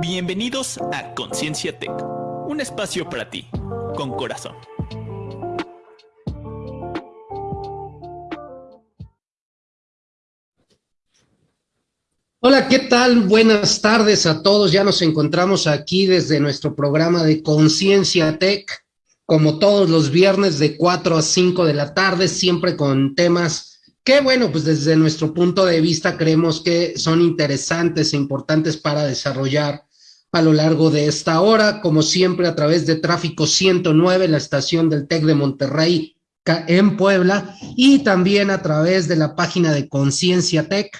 Bienvenidos a Conciencia Tech, un espacio para ti, con corazón. Hola, ¿qué tal? Buenas tardes a todos. Ya nos encontramos aquí desde nuestro programa de Conciencia Tech, como todos los viernes de 4 a 5 de la tarde, siempre con temas que bueno, pues desde nuestro punto de vista creemos que son interesantes e importantes para desarrollar a lo largo de esta hora, como siempre a través de Tráfico 109, la estación del TEC de Monterrey en Puebla, y también a través de la página de Conciencia Tech,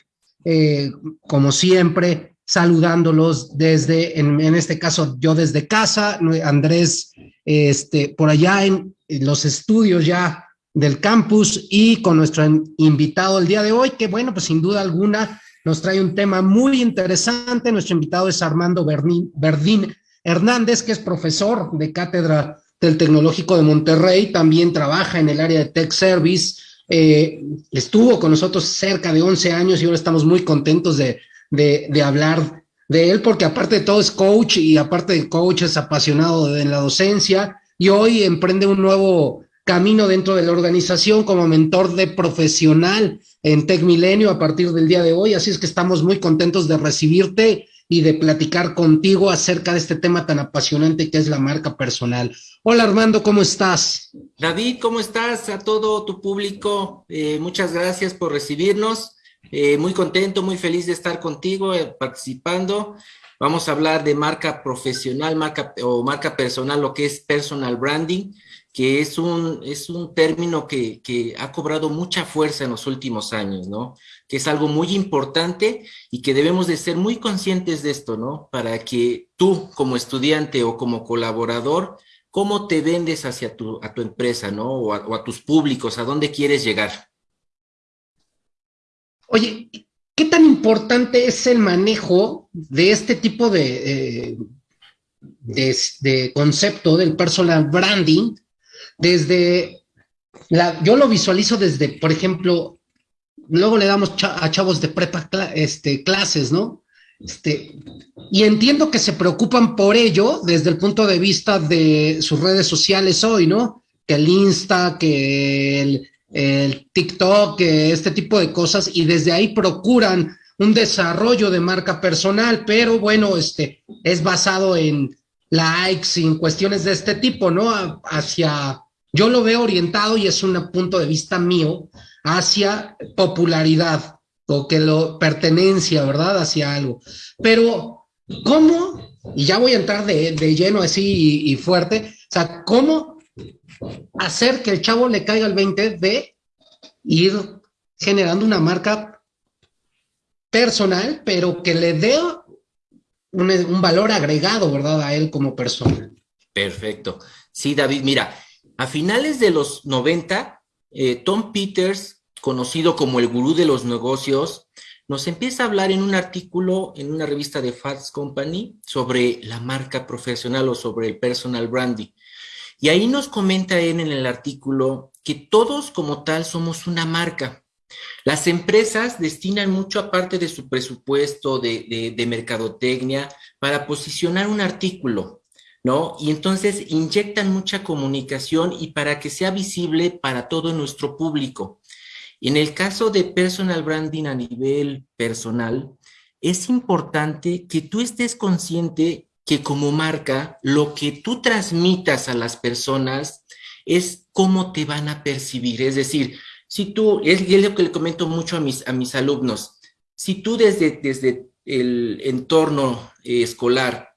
eh, como siempre, saludándolos desde, en, en, este caso, yo desde casa, Andrés, este, por allá en los estudios ya del campus y con nuestro invitado el día de hoy, que bueno, pues sin duda alguna nos trae un tema muy interesante. Nuestro invitado es Armando Verdín Hernández, que es profesor de cátedra del Tecnológico de Monterrey, también trabaja en el área de Tech Service, eh, estuvo con nosotros cerca de 11 años y ahora estamos muy contentos de, de, de hablar de él, porque aparte de todo es coach y aparte de coach es apasionado de la docencia y hoy emprende un nuevo camino dentro de la organización como mentor de profesional en Tech Milenio a partir del día de hoy. Así es que estamos muy contentos de recibirte y de platicar contigo acerca de este tema tan apasionante que es la marca personal. Hola Armando, ¿cómo estás? David, ¿cómo estás? A todo tu público, eh, muchas gracias por recibirnos. Eh, muy contento, muy feliz de estar contigo eh, participando. Vamos a hablar de marca profesional, marca o marca personal, lo que es personal branding que es un, es un término que, que, ha cobrado mucha fuerza en los últimos años, ¿no? Que es algo muy importante y que debemos de ser muy conscientes de esto, ¿no? Para que tú, como estudiante o como colaborador, ¿cómo te vendes hacia tu, a tu empresa, ¿no? O a, o a tus públicos, ¿a dónde quieres llegar? Oye, ¿qué tan importante es el manejo de este tipo de, eh, de, concepto del personal branding desde, la, yo lo visualizo desde, por ejemplo, luego le damos a chavos de prepa este, clases, ¿no? Este, y entiendo que se preocupan por ello desde el punto de vista de sus redes sociales hoy, ¿no? Que el Insta, que el, el TikTok, este tipo de cosas, y desde ahí procuran un desarrollo de marca personal, pero bueno, este, es basado en likes y en cuestiones de este tipo, ¿no? Hacia yo lo veo orientado y es un punto de vista mío hacia popularidad o que lo pertenencia, ¿verdad? Hacia algo. Pero, ¿cómo? Y ya voy a entrar de, de lleno así y, y, fuerte. O sea, ¿cómo hacer que el chavo le caiga el 20 de ir generando una marca personal, pero que le dé un, valor agregado, ¿verdad? A él como persona. Perfecto. Sí, David, mira, a finales de los 90, eh, Tom Peters, conocido como el gurú de los negocios, nos empieza a hablar en un artículo en una revista de Fast Company sobre la marca profesional o sobre el personal branding. Y ahí nos comenta él en el artículo que todos como tal somos una marca. Las empresas destinan mucho aparte de su presupuesto de, de, mercadotecnia para posicionar un artículo, ¿no? Y entonces inyectan mucha comunicación y para que sea visible para todo nuestro público. En el caso de personal branding a nivel personal, es importante que tú estés consciente que como marca, lo que tú transmitas a las personas es cómo te van a percibir. Es decir, si tú, es, lo que le comento mucho a mis, a mis alumnos, si tú desde, desde el entorno eh, escolar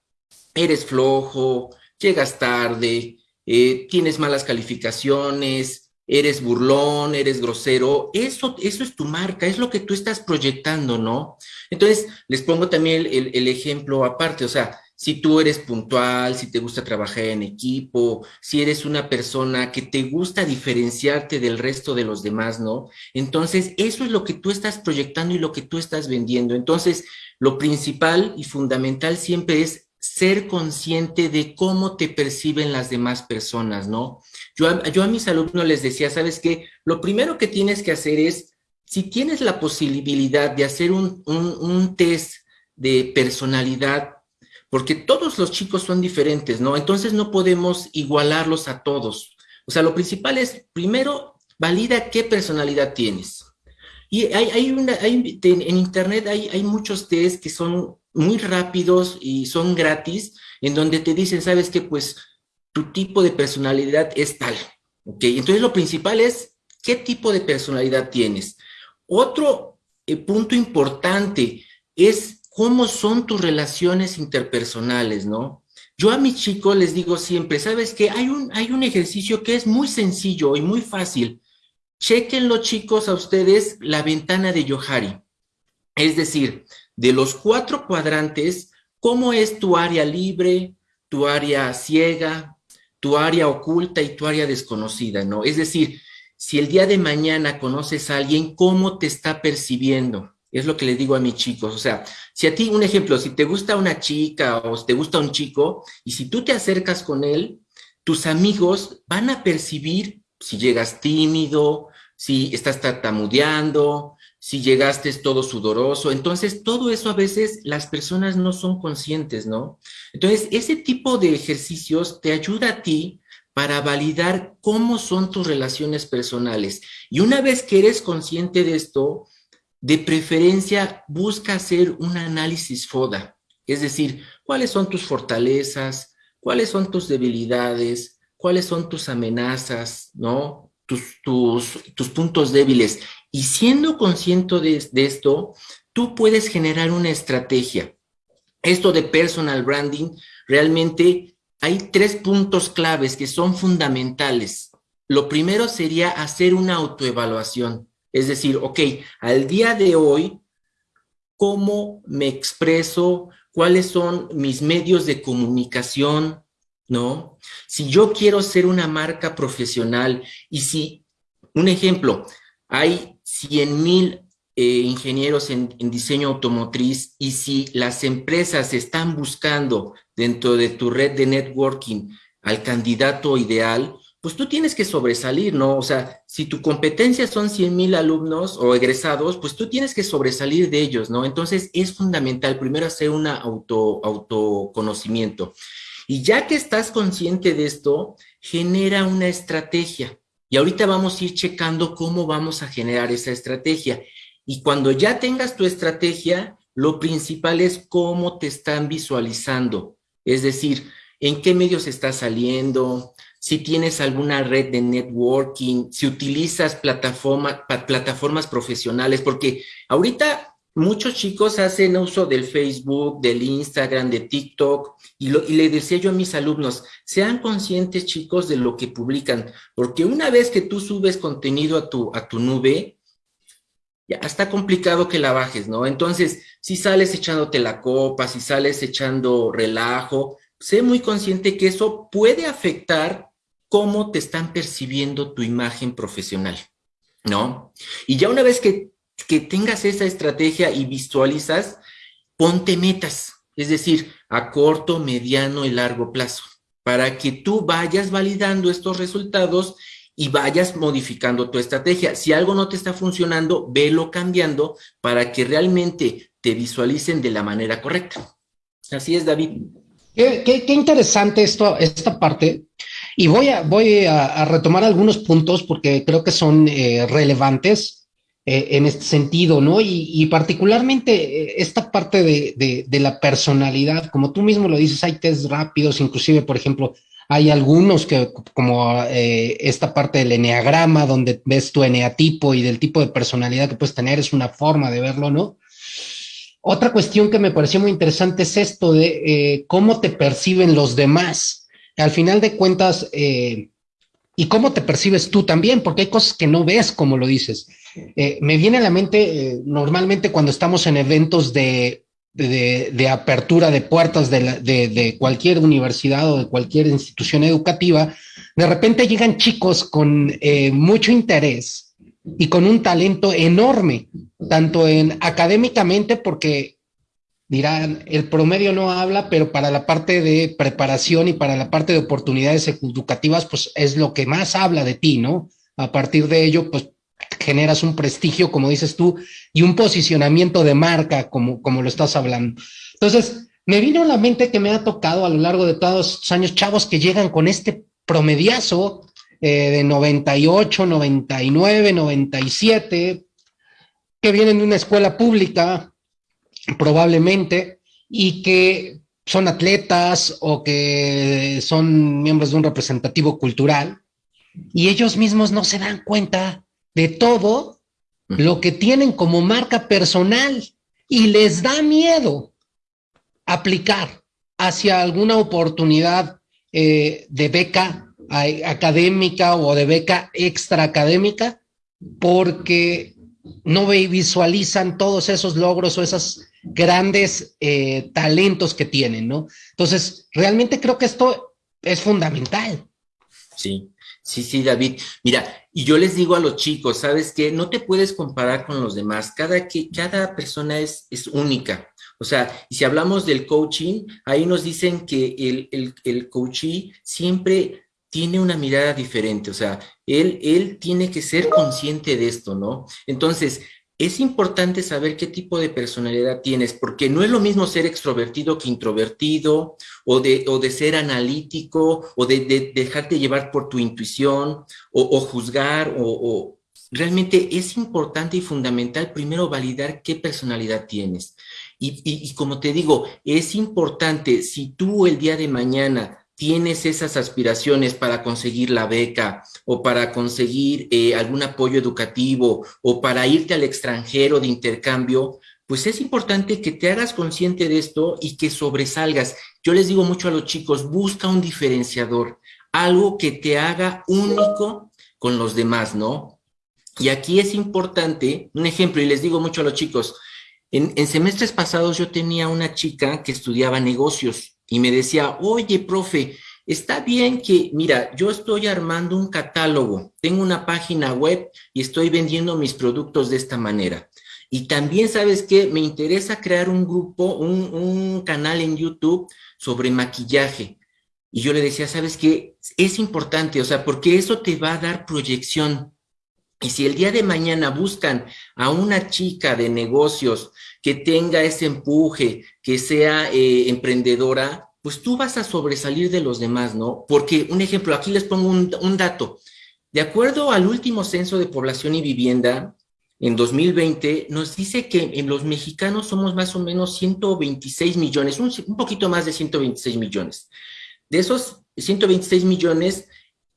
eres flojo, llegas tarde, eh, tienes malas calificaciones, eres burlón, eres grosero, eso, eso es tu marca, es lo que tú estás proyectando, ¿no? Entonces, les pongo también el, el, ejemplo aparte, o sea, si tú eres puntual, si te gusta trabajar en equipo, si eres una persona que te gusta diferenciarte del resto de los demás, ¿no? Entonces, eso es lo que tú estás proyectando y lo que tú estás vendiendo. Entonces, lo principal y fundamental siempre es ser consciente de cómo te perciben las demás personas, ¿no? Yo a, mis alumnos les decía, ¿sabes qué? Lo primero que tienes que hacer es, si tienes la posibilidad de hacer un, un, un test de personalidad, porque todos los chicos son diferentes, ¿no? Entonces no podemos igualarlos a todos. O sea, lo principal es, primero, valida qué personalidad tienes. Y hay, una, en internet hay, hay muchos test que son muy rápidos y son gratis, en donde te dicen, ¿sabes qué? Pues tu tipo de personalidad es tal, ¿ok? Entonces lo principal es, ¿qué tipo de personalidad tienes? Otro eh, punto importante es cómo son tus relaciones interpersonales, ¿no? Yo a mis chicos les digo siempre, ¿sabes qué? Hay un, hay un ejercicio que es muy sencillo y muy fácil. Chequen chicos a ustedes la ventana de Yohari. Es decir, de los cuatro cuadrantes, ¿cómo es tu área libre, tu área ciega, tu área oculta y tu área desconocida, ¿no? Es decir, si el día de mañana conoces a alguien, ¿cómo te está percibiendo? Es lo que le digo a mis chicos. O sea, si a ti, un ejemplo, si te gusta una chica o te gusta un chico, y si tú te acercas con él, tus amigos van a percibir si llegas tímido, si estás tartamudeando, si llegaste todo sudoroso. Entonces, todo eso a veces las personas no son conscientes, ¿no? Entonces, ese tipo de ejercicios te ayuda a ti para validar cómo son tus relaciones personales. Y una vez que eres consciente de esto, de preferencia busca hacer un análisis FODA, es decir, cuáles son tus fortalezas, cuáles son tus debilidades, cuáles son tus amenazas, ¿no? Tus, tus, tus puntos débiles. Y siendo consciente de, de esto, tú puedes generar una estrategia. Esto de personal branding, realmente hay tres puntos claves que son fundamentales. Lo primero sería hacer una autoevaluación. Es decir, ok, al día de hoy, ¿cómo me expreso? ¿Cuáles son mis medios de comunicación? ¿No? Si yo quiero ser una marca profesional y si, un ejemplo, hay 100 mil eh, ingenieros en, en, diseño automotriz y si las empresas están buscando dentro de tu red de networking al candidato ideal, pues tú tienes que sobresalir, ¿no? O sea, si tu competencia son 100 mil alumnos o egresados, pues tú tienes que sobresalir de ellos, ¿no? Entonces es fundamental primero hacer un auto, autoconocimiento. Y ya que estás consciente de esto, genera una estrategia. Y ahorita vamos a ir checando cómo vamos a generar esa estrategia. Y cuando ya tengas tu estrategia, lo principal es cómo te están visualizando. Es decir, en qué medios estás saliendo, si tienes alguna red de networking, si utilizas plataforma, plataformas profesionales, porque ahorita muchos chicos hacen uso del Facebook, del Instagram, de TikTok, y, lo, y le decía yo a mis alumnos, sean conscientes chicos de lo que publican, porque una vez que tú subes contenido a tu, a tu nube, ya está complicado que la bajes, ¿no? Entonces, si sales echándote la copa, si sales echando relajo, sé muy consciente que eso puede afectar cómo te están percibiendo tu imagen profesional, ¿no? Y ya una vez que, que tengas esa estrategia y visualizas, ponte metas, es decir, a corto, mediano y largo plazo, para que tú vayas validando estos resultados y vayas modificando tu estrategia. Si algo no te está funcionando, velo cambiando para que realmente te visualicen de la manera correcta. Así es, David. Qué, interesante esto, esta parte, y voy a, voy a, retomar algunos puntos porque creo que son eh, relevantes eh, en este sentido, ¿no? Y, particularmente eh, esta parte de, de, la personalidad, como tú mismo lo dices, hay test rápidos, inclusive, por ejemplo, hay algunos que, como esta parte del eneagrama, donde ves tu eneatipo y del tipo de personalidad que puedes tener, es una forma de verlo, ¿no? Otra cuestión que me pareció muy interesante es esto de cómo te perciben los demás al final de cuentas, eh, y cómo te percibes tú también, porque hay cosas que no ves como lo dices. Eh, me viene a la mente eh, normalmente cuando estamos en eventos de, de, apertura de puertas de, de, cualquier universidad o de cualquier institución educativa, de repente llegan chicos con mucho interés y con un talento enorme, tanto en académicamente, porque dirán, el promedio no habla, pero para la parte de preparación y para la parte de oportunidades educativas, pues es lo que más habla de ti, ¿no? A partir de ello, pues generas un prestigio, como dices tú, y un posicionamiento de marca, como, como lo estás hablando. Entonces, me vino a la mente que me ha tocado a lo largo de todos estos años chavos que llegan con este promediazo eh, de 98, 99, 97, que vienen de una escuela pública, probablemente, y que son atletas o que son miembros de un representativo cultural, y ellos mismos no se dan cuenta de todo lo que tienen como marca personal y les da miedo aplicar hacia alguna oportunidad eh, de beca académica o de beca extra académica porque no visualizan todos esos logros o esos grandes eh, talentos que tienen, ¿no? Entonces, realmente creo que esto es fundamental. Sí, sí, sí, David. Mira, y yo les digo a los chicos, ¿sabes qué? No te puedes comparar con los demás. Cada, cada persona es, es única. O sea, y si hablamos del coaching, ahí nos dicen que el, el, el coachee siempre tiene una mirada diferente, o sea, él, él tiene que ser consciente de esto, ¿no? Entonces, es importante saber qué tipo de personalidad tienes, porque no es lo mismo ser extrovertido que introvertido, o de, o de ser analítico, o de, dejarte llevar por tu intuición, o, juzgar, o, o, realmente es importante y fundamental primero validar qué personalidad tienes. Y, y, y como te digo, es importante, si tú el día de mañana tienes esas aspiraciones para conseguir la beca o para conseguir eh, algún apoyo educativo o para irte al extranjero de intercambio, pues es importante que te hagas consciente de esto y que sobresalgas. Yo les digo mucho a los chicos, busca un diferenciador, algo que te haga único con los demás, ¿no? Y aquí es importante, un ejemplo, y les digo mucho a los chicos, en, en semestres pasados yo tenía una chica que estudiaba negocios y me decía, oye, profe, está bien que, mira, yo estoy armando un catálogo, tengo una página web y estoy vendiendo mis productos de esta manera. Y también, ¿sabes qué? Me interesa crear un grupo, un, canal en YouTube sobre maquillaje. Y yo le decía, ¿sabes qué? Es importante, o sea, porque eso te va a dar proyección. Y si el día de mañana buscan a una chica de negocios que tenga ese empuje, que sea eh, emprendedora, pues tú vas a sobresalir de los demás, ¿no? Porque, un ejemplo, aquí les pongo un, dato. De acuerdo al último censo de población y vivienda, en 2020, nos dice que en los mexicanos somos más o menos 126 millones, un poquito más de 126 millones. De esos 126 millones,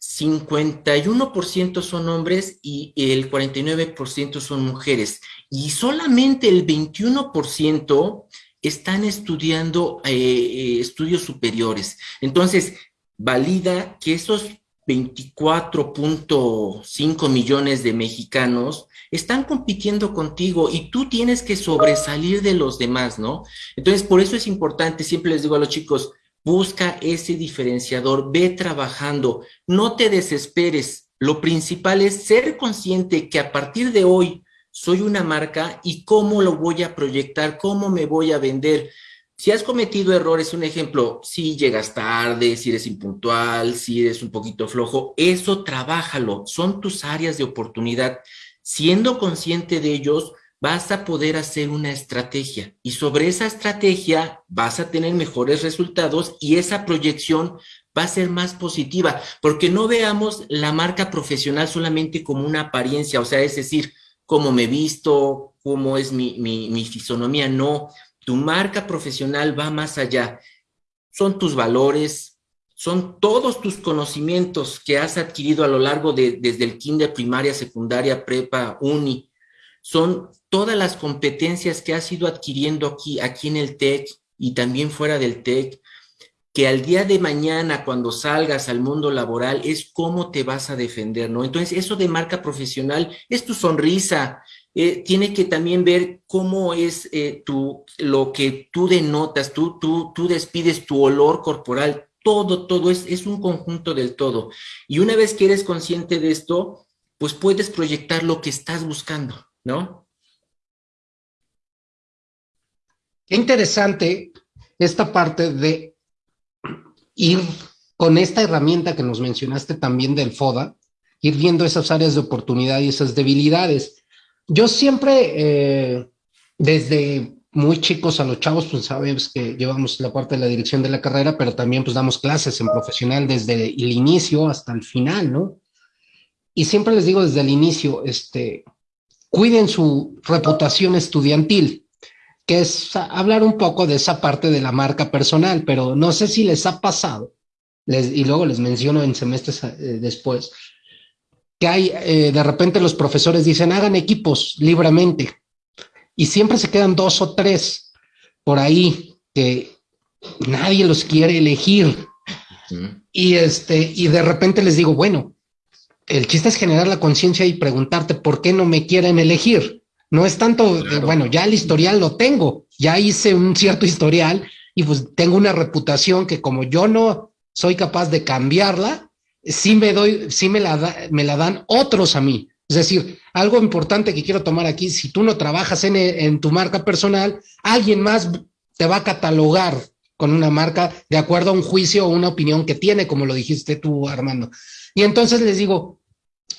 51% son hombres y el 49% son mujeres. Y solamente el 21% están estudiando eh, eh, estudios superiores. Entonces, valida que esos 24.5 millones de mexicanos están compitiendo contigo y tú tienes que sobresalir de los demás, ¿no? Entonces, por eso es importante, siempre les digo a los chicos, Busca ese diferenciador, ve trabajando, no te desesperes. Lo principal es ser consciente que a partir de hoy soy una marca y cómo lo voy a proyectar, cómo me voy a vender. Si has cometido errores, un ejemplo, si llegas tarde, si eres impuntual, si eres un poquito flojo, eso trabájalo, son tus áreas de oportunidad. Siendo consciente de ellos, vas a poder hacer una estrategia y sobre esa estrategia vas a tener mejores resultados y esa proyección va a ser más positiva, porque no veamos la marca profesional solamente como una apariencia, o sea, es decir, cómo me visto, cómo es mi, mi, fisonomía, no, tu marca profesional va más allá, son tus valores, son todos tus conocimientos que has adquirido a lo largo de, desde el kinder, primaria, secundaria, prepa, uni, son todas las competencias que has ido adquiriendo aquí, aquí en el TEC y también fuera del TEC, que al día de mañana, cuando salgas al mundo laboral, es cómo te vas a defender, ¿no? Entonces, eso de marca profesional es tu sonrisa, eh, tiene que también ver cómo es eh, lo que tú denotas, tú, tú, tú despides tu olor corporal, todo, todo es, es un conjunto del todo. Y una vez que eres consciente de esto, pues puedes proyectar lo que estás buscando, ¿no? Qué interesante esta parte de ir con esta herramienta que nos mencionaste también del FODA, ir viendo esas áreas de oportunidad y esas debilidades. Yo siempre, eh, desde muy chicos a los chavos, pues sabes que llevamos la parte de la dirección de la carrera, pero también pues damos clases en profesional desde el inicio hasta el final, ¿no? Y siempre les digo desde el inicio, este, cuiden su reputación estudiantil, que es hablar un poco de esa parte de la marca personal, pero no sé si les ha pasado, les, y luego les menciono en semestres eh, después, que hay, eh, de repente los profesores dicen, hagan equipos libremente, y siempre se quedan dos o tres por ahí que nadie los quiere elegir. Y este, y de repente les digo, bueno, el chiste es generar la conciencia y preguntarte por qué no me quieren elegir. No es tanto, bueno, ya el historial lo tengo, ya hice un cierto historial y pues tengo una reputación que como yo no soy capaz de cambiarla, sí me doy, sí me la, me la dan otros a mí. Es decir, algo importante que quiero tomar aquí, si tú no trabajas en, en tu marca personal, alguien más te va a catalogar con una marca de acuerdo a un juicio o una opinión que tiene, como lo dijiste tú, Armando. Y entonces les digo,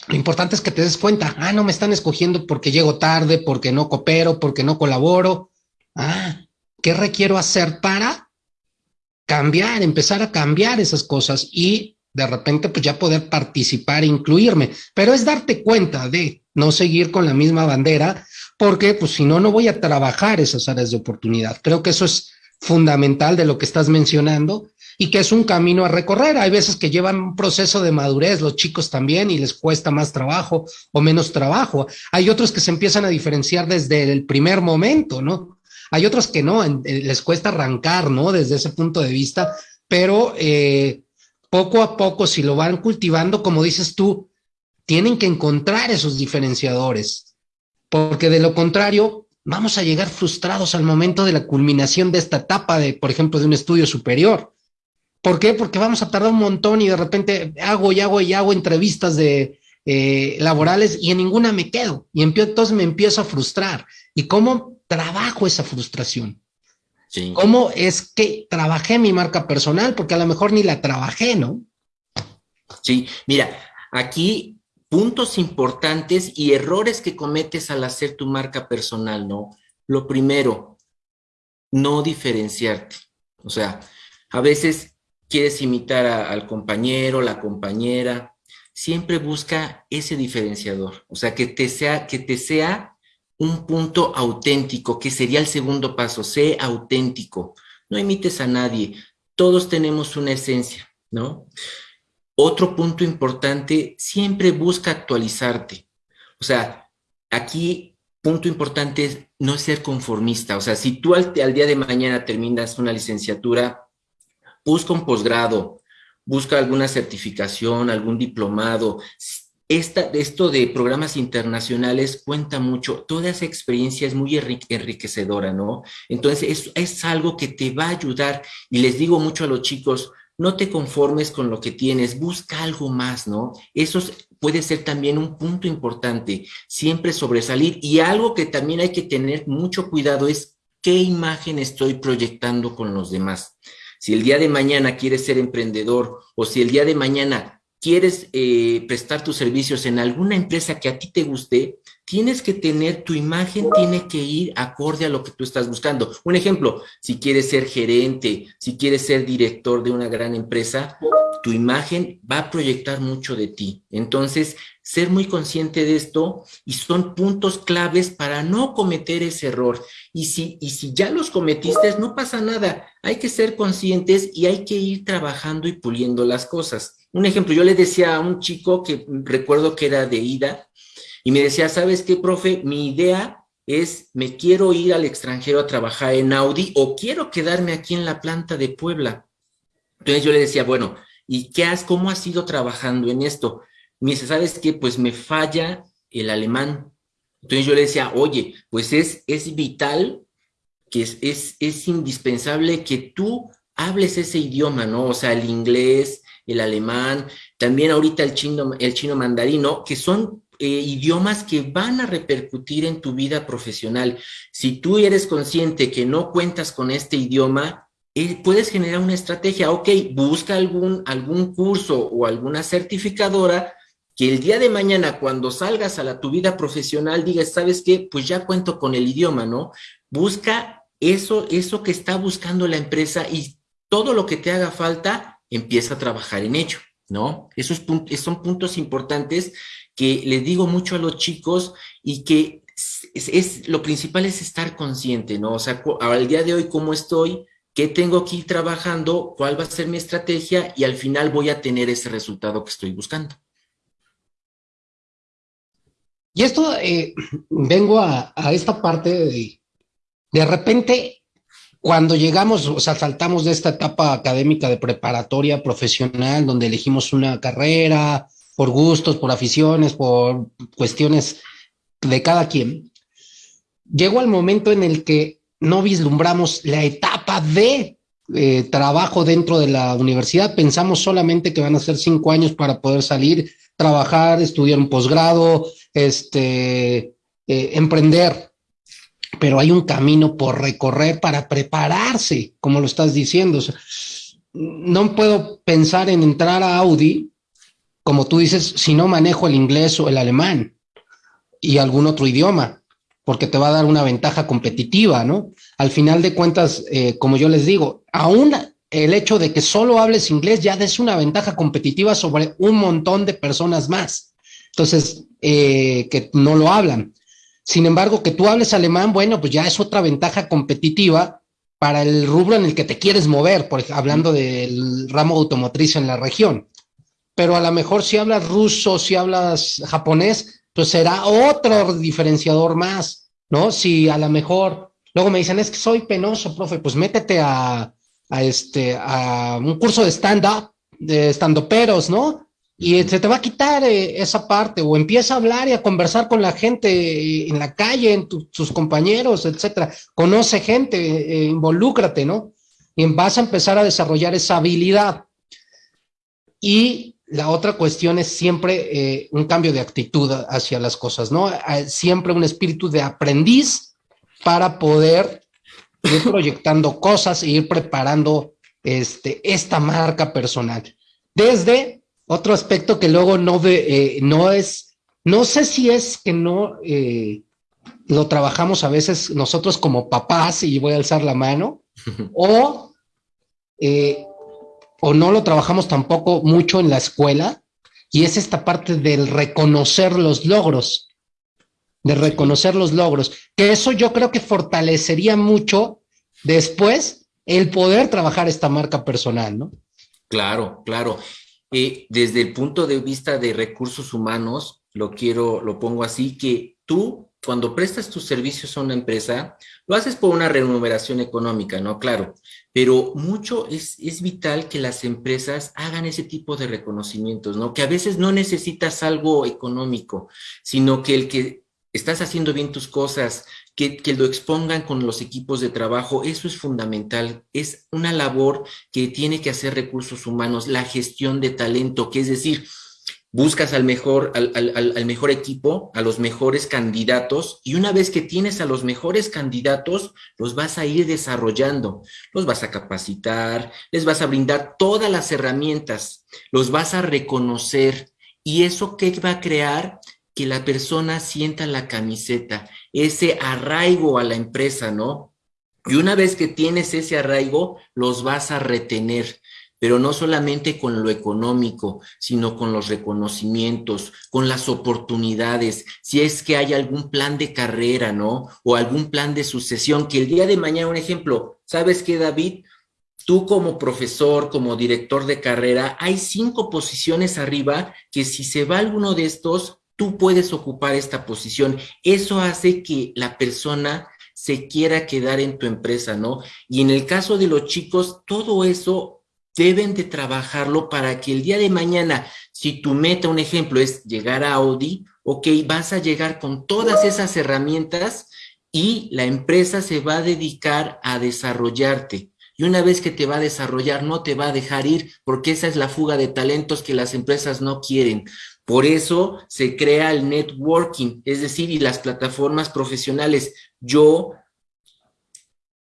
lo importante es que te des cuenta, ah, no me están escogiendo porque llego tarde, porque no coopero, porque no colaboro. Ah, ¿qué requiero hacer para cambiar, empezar a cambiar esas cosas y de repente pues ya poder participar e incluirme? Pero es darte cuenta de no seguir con la misma bandera, porque pues si no, no voy a trabajar esas áreas de oportunidad. Creo que eso es fundamental de lo que estás mencionando y que es un camino a recorrer. Hay veces que llevan un proceso de madurez, los chicos también, y les cuesta más trabajo o menos trabajo. Hay otros que se empiezan a diferenciar desde el primer momento, ¿no? Hay otros que no, eh, les cuesta arrancar, ¿no? Desde ese punto de vista, pero eh, poco a poco, si lo van cultivando, como dices tú, tienen que encontrar esos diferenciadores, porque de lo contrario, vamos a llegar frustrados al momento de la culminación de esta etapa de, por ejemplo, de un estudio superior. ¿Por qué? Porque vamos a tardar un montón y de repente hago y hago y hago entrevistas de eh, laborales y en ninguna me quedo. Y entonces me empiezo a frustrar. ¿Y cómo trabajo esa frustración? ¿Cómo es que trabajé mi marca personal? Porque a lo mejor ni la trabajé, ¿no? Sí, mira, aquí puntos importantes y errores que cometes al hacer tu marca personal, ¿no? Lo primero, no diferenciarte. O sea, a veces quieres imitar al compañero, la compañera, siempre busca ese diferenciador, o sea, que te sea, que te sea un punto auténtico, que sería el segundo paso, sé auténtico, no imites a nadie, todos tenemos una esencia, ¿no? Otro punto importante, siempre busca actualizarte, o sea, aquí punto importante es no ser conformista, o sea, si tú al, al día de mañana terminas una licenciatura, busca un posgrado, busca alguna certificación, algún diplomado. Esta, esto de programas internacionales cuenta mucho, toda esa experiencia es muy enriquecedora, ¿no? Entonces es, es algo que te va a ayudar y les digo mucho a los chicos, no te conformes con lo que tienes, busca algo más, ¿no? Eso puede ser también un punto importante, siempre sobresalir. Y algo que también hay que tener mucho cuidado es qué imagen estoy proyectando con los demás. Si el día de mañana quieres ser emprendedor o si el día de mañana quieres eh, prestar tus servicios en alguna empresa que a ti te guste, tienes que tener, tu imagen tiene que ir acorde a lo que tú estás buscando. Un ejemplo, si quieres ser gerente, si quieres ser director de una gran empresa, tu imagen va a proyectar mucho de ti. Entonces, ser muy consciente de esto y son puntos claves para no cometer ese error. Y si, y si ya los cometiste, no pasa nada. Hay que ser conscientes y hay que ir trabajando y puliendo las cosas. Un ejemplo, yo le decía a un chico que recuerdo que era de ida y me decía, ¿sabes qué, profe? Mi idea es, me quiero ir al extranjero a trabajar en Audi o quiero quedarme aquí en la planta de Puebla. Entonces yo le decía, bueno, ¿y qué has, cómo has ido trabajando en esto? Me dice, ¿sabes qué? Pues me falla el alemán. Entonces yo le decía, oye, pues es, es vital, que es, es, es indispensable que tú hables ese idioma, ¿no? O sea, el inglés, el alemán, también ahorita el chino, el chino mandarino, que son eh, idiomas que van a repercutir en tu vida profesional. Si tú eres consciente que no cuentas con este idioma, eh, puedes generar una estrategia, ok, busca algún, algún curso o alguna certificadora que el día de mañana cuando salgas a la, tu vida profesional digas, ¿sabes qué? Pues ya cuento con el idioma, ¿no? Busca eso, eso que está buscando la empresa y todo lo que te haga falta, empieza a trabajar en ello, ¿no? Esos son puntos importantes que les digo mucho a los chicos y que es, lo principal es estar consciente, ¿no? O sea, al día de hoy, ¿cómo estoy? ¿Qué tengo que ir trabajando? ¿Cuál va a ser mi estrategia? Y al final voy a tener ese resultado que estoy buscando. Y esto, eh, vengo a, esta parte de, de repente, cuando llegamos, o sea, saltamos de esta etapa académica de preparatoria profesional, donde elegimos una carrera por gustos, por aficiones, por cuestiones de cada quien, llegó al momento en el que no vislumbramos la etapa de eh, trabajo dentro de la universidad, pensamos solamente que van a ser cinco años para poder salir, trabajar, estudiar un posgrado, este, eh, emprender, pero hay un camino por recorrer para prepararse, como lo estás diciendo. no puedo pensar en entrar a Audi, como tú dices, si no manejo el inglés o el alemán y algún otro idioma, porque te va a dar una ventaja competitiva, ¿no? Al final de cuentas, eh, como yo les digo, aún el hecho de que solo hables inglés ya es una ventaja competitiva sobre un montón de personas más. Entonces, eh, que no lo hablan. Sin embargo, que tú hables alemán, bueno, pues ya es otra ventaja competitiva para el rubro en el que te quieres mover, por, hablando del ramo automotriz en la región. Pero a lo mejor si hablas ruso, si hablas japonés, pues será otro diferenciador más, ¿no? Si a lo mejor, luego me dicen, es que soy penoso, profe, pues métete a, a este, a un curso de stand-up, de stand-uperos, ¿no? Y se te va a quitar eh, esa parte o empieza a hablar y a conversar con la gente eh, en la calle, en tus compañeros, etcétera. Conoce gente, eh, involúcrate, ¿no? Y vas a empezar a desarrollar esa habilidad. Y la otra cuestión es siempre un cambio de actitud hacia las cosas, ¿no? Siempre un espíritu de aprendiz para poder ir proyectando cosas e ir preparando este, esta marca personal. Desde otro aspecto que luego no, ve, eh, no es, no sé si es que no eh, lo trabajamos a veces nosotros como papás, y voy a alzar la mano, o, eh, o no lo trabajamos tampoco mucho en la escuela, y es esta parte del reconocer los logros, de reconocer los logros, que eso yo creo que fortalecería mucho después el poder trabajar esta marca personal, ¿no? Claro, claro. Desde el punto de vista de recursos humanos, lo quiero, lo pongo así, que tú cuando prestas tus servicios a una empresa, lo haces por una remuneración económica, ¿no? Claro, pero mucho es, es vital que las empresas hagan ese tipo de reconocimientos, ¿no? Que a veces no necesitas algo económico, sino que el que estás haciendo bien tus cosas, que, lo expongan con los equipos de trabajo, eso es fundamental. Es una labor que tiene que hacer recursos humanos, la gestión de talento, que es decir, buscas al mejor, al, al, mejor equipo, a los mejores candidatos, y una vez que tienes a los mejores candidatos, los vas a ir desarrollando, los vas a capacitar, les vas a brindar todas las herramientas, los vas a reconocer, y eso qué va a crear que la persona sienta la camiseta, ese arraigo a la empresa, ¿no? Y una vez que tienes ese arraigo, los vas a retener, pero no solamente con lo económico, sino con los reconocimientos, con las oportunidades, si es que hay algún plan de carrera, ¿no? O algún plan de sucesión, que el día de mañana, un ejemplo, ¿sabes qué, David? Tú como profesor, como director de carrera, hay cinco posiciones arriba que si se va alguno de estos, tú puedes ocupar esta posición. Eso hace que la persona se quiera quedar en tu empresa, ¿no? Y en el caso de los chicos, todo eso deben de trabajarlo para que el día de mañana, si tu meta, un ejemplo, es llegar a Audi, ok, vas a llegar con todas esas herramientas y la empresa se va a dedicar a desarrollarte. Y una vez que te va a desarrollar, no te va a dejar ir, porque esa es la fuga de talentos que las empresas no quieren. Por eso se crea el networking, es decir, y las plataformas profesionales. Yo,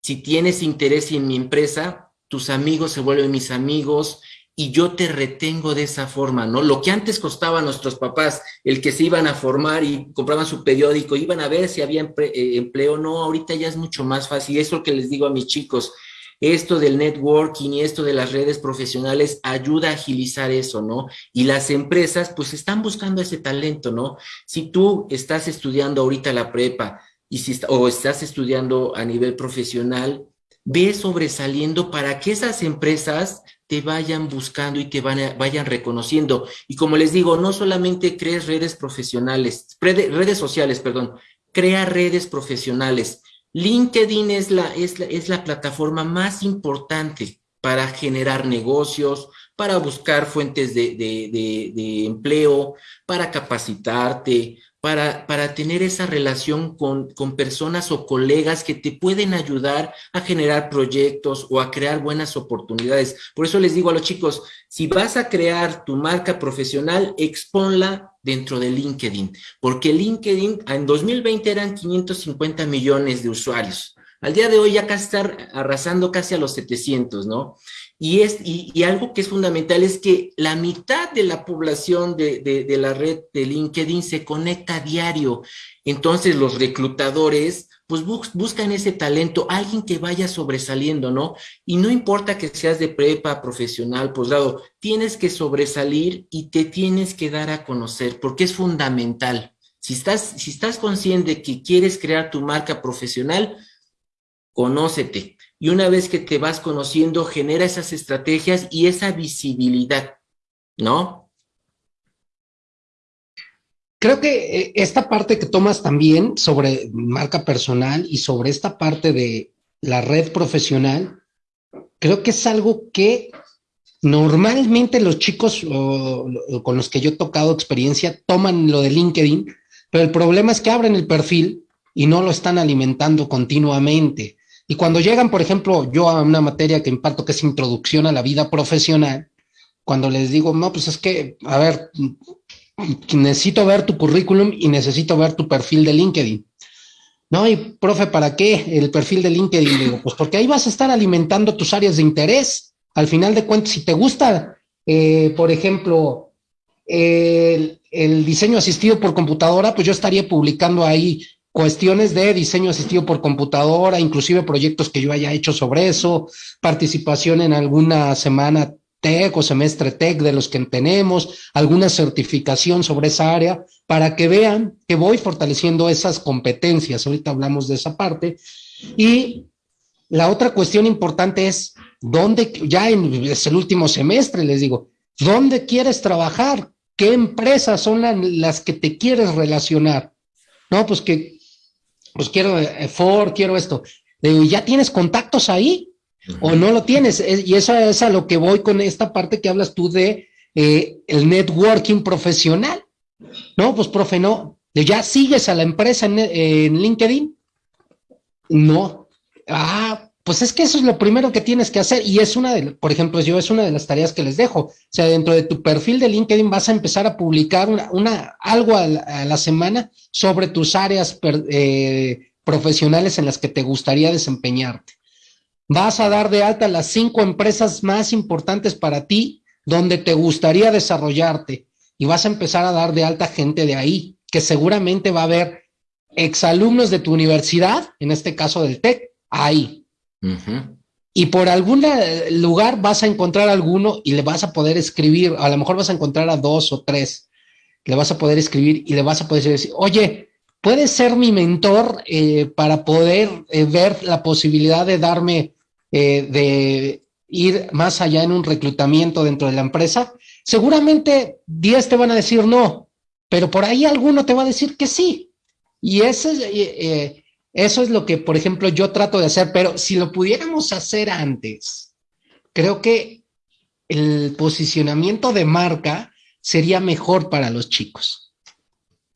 si tienes interés en mi empresa, tus amigos se vuelven mis amigos y yo te retengo de esa forma, ¿no? Lo que antes costaba a nuestros papás, el que se iban a formar y compraban su periódico, iban a ver si había eh, empleo, no, ahorita ya es mucho más fácil. Es lo que les digo a mis chicos. Esto del networking y esto de las redes profesionales ayuda a agilizar eso, ¿no? Y las empresas pues están buscando ese talento, ¿no? Si tú estás estudiando ahorita la prepa y si, o estás estudiando a nivel profesional, ve sobresaliendo para que esas empresas te vayan buscando y te vayan reconociendo. Y como les digo, no solamente crees redes profesionales, redes sociales, perdón, crea redes profesionales. LinkedIn es la, es la, es la plataforma más importante para generar negocios, para buscar fuentes de, de, de, empleo, para capacitarte, para, para tener esa relación con, con, personas o colegas que te pueden ayudar a generar proyectos o a crear buenas oportunidades. Por eso les digo a los chicos, si vas a crear tu marca profesional, exponla dentro de LinkedIn, porque LinkedIn en 2020 eran 550 millones de usuarios. Al día de hoy ya casi está arrasando casi a los 700, ¿no? Y, es, y, algo que es fundamental es que la mitad de la población de, de, la red de LinkedIn se conecta diario. Entonces los reclutadores pues buscan ese talento, alguien que vaya sobresaliendo, ¿no? Y no importa que seas de prepa, profesional, posgrado, tienes que sobresalir y te tienes que dar a conocer porque es fundamental. Si estás, si estás consciente que quieres crear tu marca profesional, conócete y una vez que te vas conociendo, genera esas estrategias y esa visibilidad, ¿no? Creo que eh, esta parte que tomas también sobre marca personal y sobre esta parte de la red profesional, creo que es algo que normalmente los chicos con los que yo he tocado experiencia toman lo de LinkedIn, pero el problema es que abren el perfil y no lo están alimentando continuamente. Y cuando llegan, por ejemplo, yo a una materia que imparto que es introducción a la vida profesional, cuando les digo, no, pues es que, a ver, necesito ver tu currículum y necesito ver tu perfil de LinkedIn. No, y profe, ¿para qué el perfil de LinkedIn? Digo, pues porque ahí vas a estar alimentando tus áreas de interés. Al final de cuentas, si te gusta, eh, por ejemplo, el, el, diseño asistido por computadora, pues yo estaría publicando ahí cuestiones de diseño asistido por computadora, inclusive proyectos que yo haya hecho sobre eso, participación en alguna semana TEC o semestre TEC de los que tenemos, alguna certificación sobre esa área, para que vean que voy fortaleciendo esas competencias. Ahorita hablamos de esa parte. Y la otra cuestión importante es, ¿dónde, ya en, el último semestre, les digo, ¿dónde quieres trabajar? ¿Qué empresas son las que te quieres relacionar? No, pues que pues quiero eh, Ford, quiero esto. Digo, ¿ya tienes contactos ahí? ¿O no lo tienes? Y eso es a lo que voy con esta parte que hablas tú de eh, el networking profesional. No, pues profe, no. ¿Ya sigues a la empresa en, en LinkedIn? No. Ah, pues es que eso es lo primero que tienes que hacer y es una de, por ejemplo, yo es una de las tareas que les dejo. O sea, dentro de tu perfil de LinkedIn vas a empezar a publicar una, algo a la, semana sobre tus áreas eh, profesionales en las que te gustaría desempeñarte. Vas a dar de alta las cinco empresas más importantes para ti donde te gustaría desarrollarte y vas a empezar a dar de alta gente de ahí, que seguramente va a haber exalumnos de tu universidad, en este caso del TEC, ahí y por algún lugar vas a encontrar alguno y le vas a poder escribir, a lo mejor vas a encontrar a dos o tres, le vas a poder escribir y le vas a poder decir, oye, ¿puedes ser mi mentor eh, para poder eh, ver la posibilidad de darme, eh, de ir más allá en un reclutamiento dentro de la empresa? Seguramente 10 te van a decir no, pero por ahí alguno te va a decir que sí. Y ese, eso es lo que, por ejemplo, yo trato de hacer, pero si lo pudiéramos hacer antes, creo que el posicionamiento de marca sería mejor para los chicos.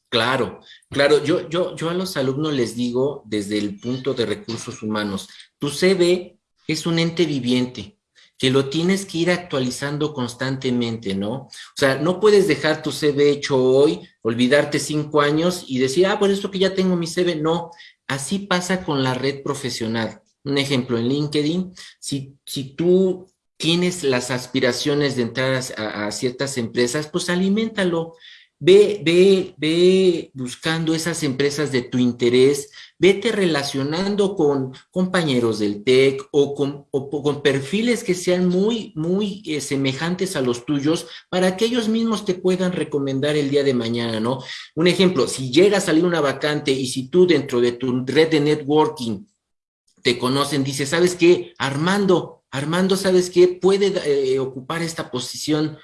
Claro, claro. Yo, yo, yo a los alumnos les digo desde el punto de recursos humanos, tu CV es un ente viviente que lo tienes que ir actualizando constantemente, ¿no? O sea, no puedes dejar tu CV hecho hoy, olvidarte cinco años y decir, ah, pues esto que ya tengo mi CV, no, Así pasa con la red profesional. Un ejemplo, en LinkedIn, si, si tú tienes las aspiraciones de entrar a, ciertas empresas, pues aliméntalo. Ve, ve, ve buscando esas empresas de tu interés, vete relacionando con compañeros del TEC o con, con perfiles que sean muy, muy eh, semejantes a los tuyos para que ellos mismos te puedan recomendar el día de mañana, ¿no? Un ejemplo, si llega a salir una vacante y si tú dentro de tu red de networking te conocen, dices, ¿sabes qué? Armando, Armando, ¿sabes qué? Puede eh, ocupar esta posición.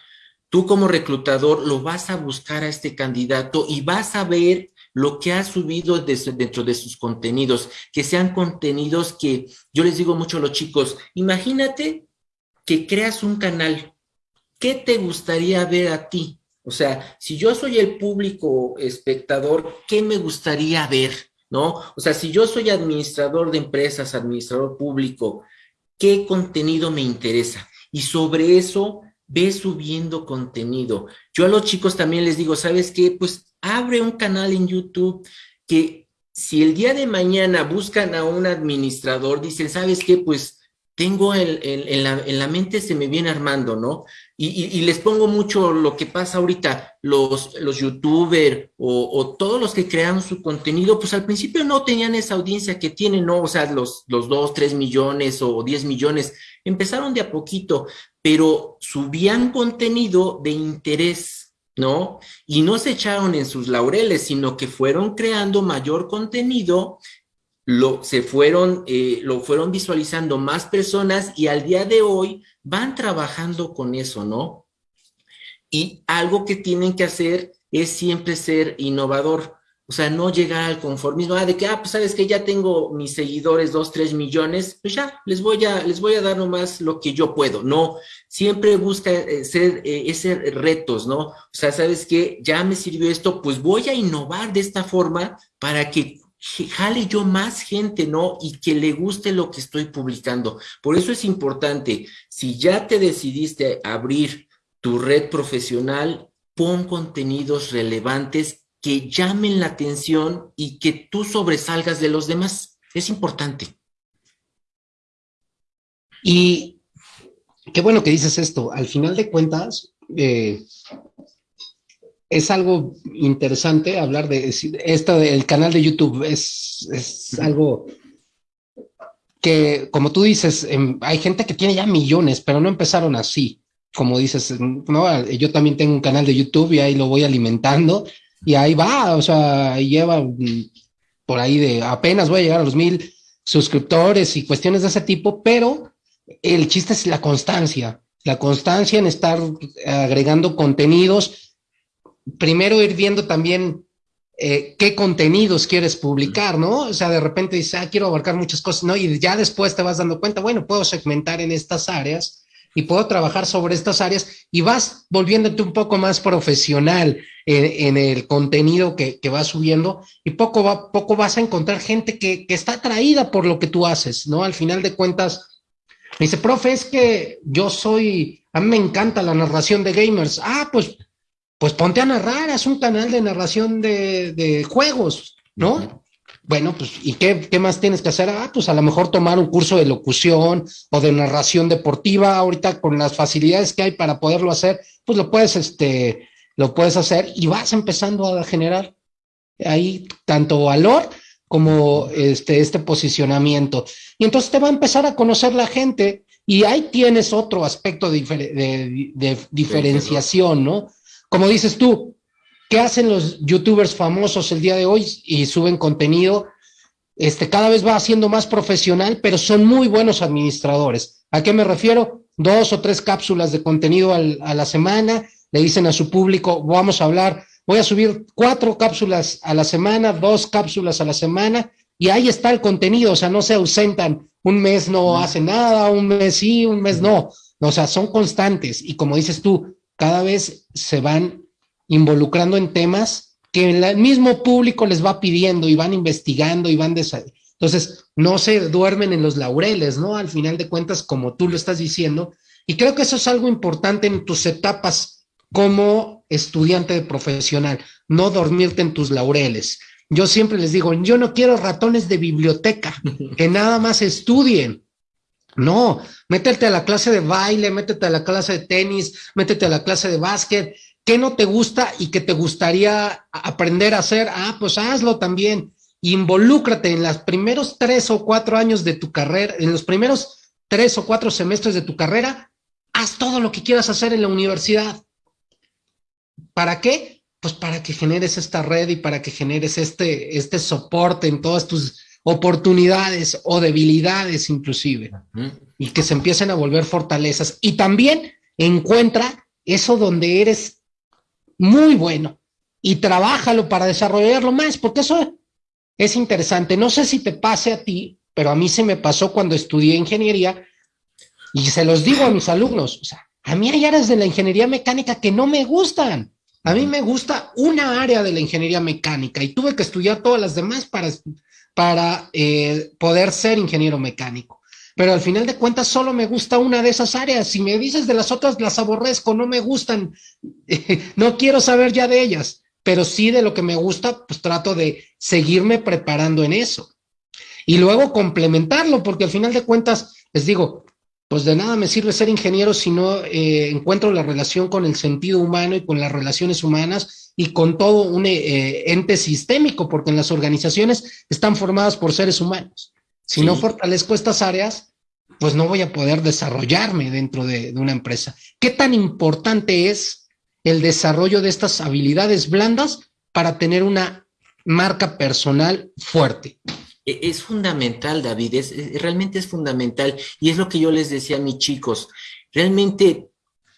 Tú como reclutador lo vas a buscar a este candidato y vas a ver lo que ha subido dentro de sus contenidos, que sean contenidos que yo les digo mucho a los chicos, imagínate que creas un canal, ¿qué te gustaría ver a ti? O sea, si yo soy el público espectador, ¿qué me gustaría ver? ¿No? O sea, si yo soy administrador de empresas, administrador público, ¿qué contenido me interesa? Y sobre eso ve subiendo contenido. Yo a los chicos también les digo, ¿sabes qué? Pues abre un canal en YouTube que si el día de mañana buscan a un administrador, dicen, ¿sabes qué? Pues tengo el, en, la, mente, se me viene armando, ¿no? Y, les pongo mucho lo que pasa ahorita, los, los youtubers o, todos los que crearon su contenido, pues al principio no tenían esa audiencia que tienen, ¿no? O sea, los, los 2, 3 millones o 10 millones, empezaron de a poquito, pero subían contenido de interés ¿no? Y no se echaron en sus laureles, sino que fueron creando mayor contenido, lo, se fueron, eh, lo fueron visualizando más personas y al día de hoy van trabajando con eso, ¿no? Y algo que tienen que hacer es siempre ser innovador. O sea, no llegar al conformismo, ah, de que, ah, pues sabes que ya tengo mis seguidores, dos, tres millones, pues ya, les voy a, les voy a dar nomás lo que yo puedo. No, siempre busca eh, ser, eh, ese retos, ¿no? O sea, sabes que ya me sirvió esto, pues voy a innovar de esta forma para que jale yo más gente, ¿no? Y que le guste lo que estoy publicando. Por eso es importante, si ya te decidiste abrir tu red profesional, pon contenidos relevantes que llamen la atención y que tú sobresalgas de los demás. Es importante. Y qué bueno que dices esto. Al final de cuentas, eh, es algo interesante hablar de esto del canal de YouTube. Es, es algo que, como tú dices, em, hay gente que tiene ya millones, pero no empezaron así. Como dices, no, yo también tengo un canal de YouTube y ahí lo voy alimentando y ahí va, o sea, lleva por ahí de apenas voy a llegar a los mil suscriptores y cuestiones de ese tipo, pero el chiste es la constancia, la constancia en estar agregando contenidos. Primero ir viendo también eh, qué contenidos quieres publicar, ¿no? O sea, de repente dices, ah, quiero abarcar muchas cosas, ¿no? Y ya después te vas dando cuenta, bueno, puedo segmentar en estas áreas y puedo trabajar sobre estas áreas y vas volviéndote un poco más profesional en, el contenido que, que, vas subiendo y poco, va, poco vas a encontrar gente que, que, está atraída por lo que tú haces, ¿no? Al final de cuentas, me dice, profe, es que yo soy, a mí me encanta la narración de gamers. Ah, pues, pues ponte a narrar, es un canal de narración de, de juegos, ¿no? Bueno, pues, ¿y qué, qué, más tienes que hacer? Ah, pues a lo mejor tomar un curso de locución o de narración deportiva. Ahorita con las facilidades que hay para poderlo hacer, pues lo puedes, este, lo puedes hacer y vas empezando a generar ahí tanto valor como este, este posicionamiento. Y entonces te va a empezar a conocer la gente y ahí tienes otro aspecto de, de, de diferenciación, ¿no? Como dices tú, ¿Qué hacen los youtubers famosos el día de hoy y suben contenido? Este, cada vez va siendo más profesional, pero son muy buenos administradores. ¿A qué me refiero? Dos o tres cápsulas de contenido a la semana, le dicen a su público, vamos a hablar, voy a subir cuatro cápsulas a la semana, dos cápsulas a la semana, y ahí está el contenido, o sea, no se ausentan, un mes no hace nada, un mes sí, un mes no, o sea, son constantes, y como dices tú, cada vez se van involucrando en temas que el mismo público les va pidiendo y van investigando y van... Entonces, no se duermen en los laureles, ¿no? Al final de cuentas, como tú lo estás diciendo. Y creo que eso es algo importante en tus etapas como estudiante de profesional, no dormirte en tus laureles. Yo siempre les digo, yo no quiero ratones de biblioteca, que nada más estudien, No, métete a la clase de baile, métete a la clase de tenis, métete a la clase de básquet. ¿Qué no te gusta y que te gustaría aprender a hacer? Ah, pues hazlo también. Involúcrate en los primeros tres o cuatro años de tu carrera, en los primeros tres o cuatro semestres de tu carrera, haz todo lo que quieras hacer en la universidad. ¿Para qué? Pues para que generes esta red y para que generes este, este soporte en todas tus oportunidades o debilidades inclusive, y que se empiecen a volver fortalezas. Y también encuentra eso donde eres muy bueno y trabájalo para desarrollarlo más, porque eso es interesante. No sé si te pase a ti, pero a mí se me pasó cuando estudié ingeniería y se los digo a mis alumnos, o sea, a mí hay áreas de la ingeniería mecánica que no me gustan. A mí me gusta una área de la ingeniería mecánica y tuve que estudiar todas las demás para para eh, poder ser ingeniero mecánico. Pero al final de cuentas solo me gusta una de esas áreas. Si me dices de las otras, las aborrezco, no me gustan, no quiero saber ya de ellas, pero sí de lo que me gusta, pues trato de seguirme preparando en eso. Y luego complementarlo, porque al final de cuentas, les digo, pues de nada me sirve ser ingeniero si no eh, encuentro la relación con el sentido humano y con las relaciones humanas y con todo un eh, ente sistémico, porque en las organizaciones están formadas por seres humanos. Si no fortalezco estas áreas, pues no voy a poder desarrollarme dentro de, de una empresa. ¿Qué tan importante es el desarrollo de estas habilidades blandas para tener una marca personal fuerte? E, es fundamental, David, es, realmente es fundamental. Y es lo que yo les decía a mis chicos. Realmente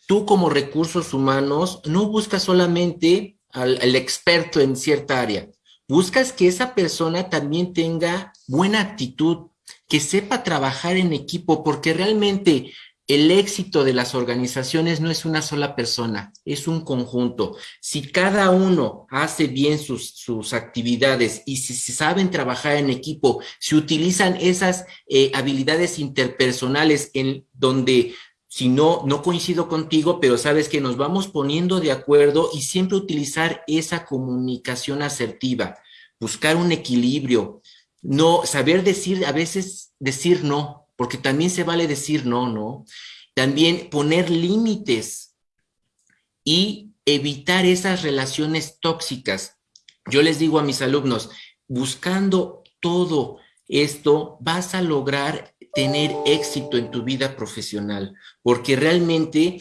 tú como recursos humanos no buscas solamente al, experto en cierta área. Buscas que esa persona también tenga buena actitud, que sepa trabajar en equipo, porque realmente el éxito de las organizaciones no es una sola persona, es un conjunto. Si cada uno hace bien sus, sus actividades y si, saben trabajar en equipo, si utilizan esas eh, habilidades interpersonales en donde si no, no coincido contigo, pero sabes que nos vamos poniendo de acuerdo y siempre utilizar esa comunicación asertiva, buscar un equilibrio, no saber decir, a veces decir no, porque también se vale decir no, ¿no? También poner límites y evitar esas relaciones tóxicas. Yo les digo a mis alumnos, buscando todo esto, vas a lograr tener éxito en tu vida profesional, porque realmente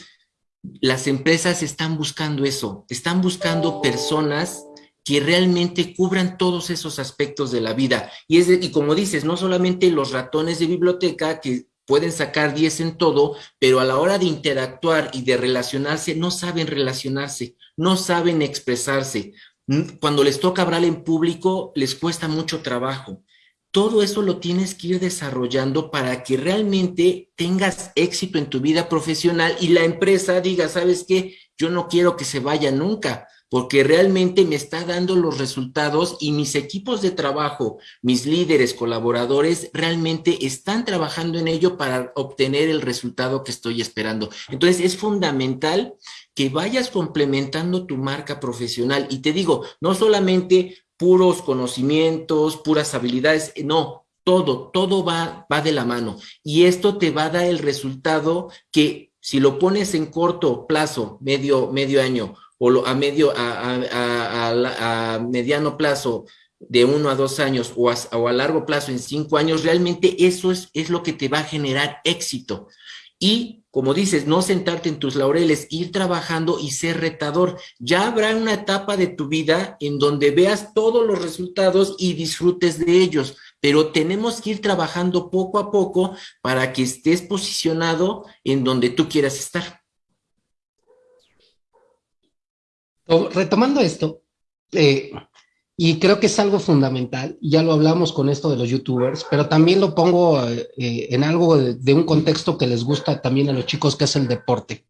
las empresas están buscando eso, están buscando personas que realmente cubran todos esos aspectos de la vida. Y, es y como dices, no solamente los ratones de biblioteca que pueden sacar 10 en todo, pero a la hora de interactuar y de relacionarse, no saben relacionarse, no saben expresarse. Cuando les toca hablar en público, les cuesta mucho trabajo. Todo eso lo tienes que ir desarrollando para que realmente tengas éxito en tu vida profesional y la empresa diga, ¿sabes qué? Yo no quiero que se vaya nunca porque realmente me está dando los resultados y mis equipos de trabajo, mis líderes, colaboradores, realmente están trabajando en ello para obtener el resultado que estoy esperando. Entonces es fundamental que vayas complementando tu marca profesional. Y te digo, no solamente puros conocimientos, puras habilidades, no, todo, todo va, va de la mano. Y esto te va a dar el resultado que si lo pones en corto plazo, medio, medio año, o a medio, a, mediano plazo de uno a dos años o a, largo plazo en cinco años, realmente eso es, es lo que te va a generar éxito. Y como dices, no sentarte en tus laureles, ir trabajando y ser retador. Ya habrá una etapa de tu vida en donde veas todos los resultados y disfrutes de ellos, pero tenemos que ir trabajando poco a poco para que estés posicionado en donde tú quieras estar. Retomando esto, eh, y creo que es algo fundamental, ya lo hablamos con esto de los youtubers, pero también lo pongo eh, en algo de, un contexto que les gusta también a los chicos, que es el deporte.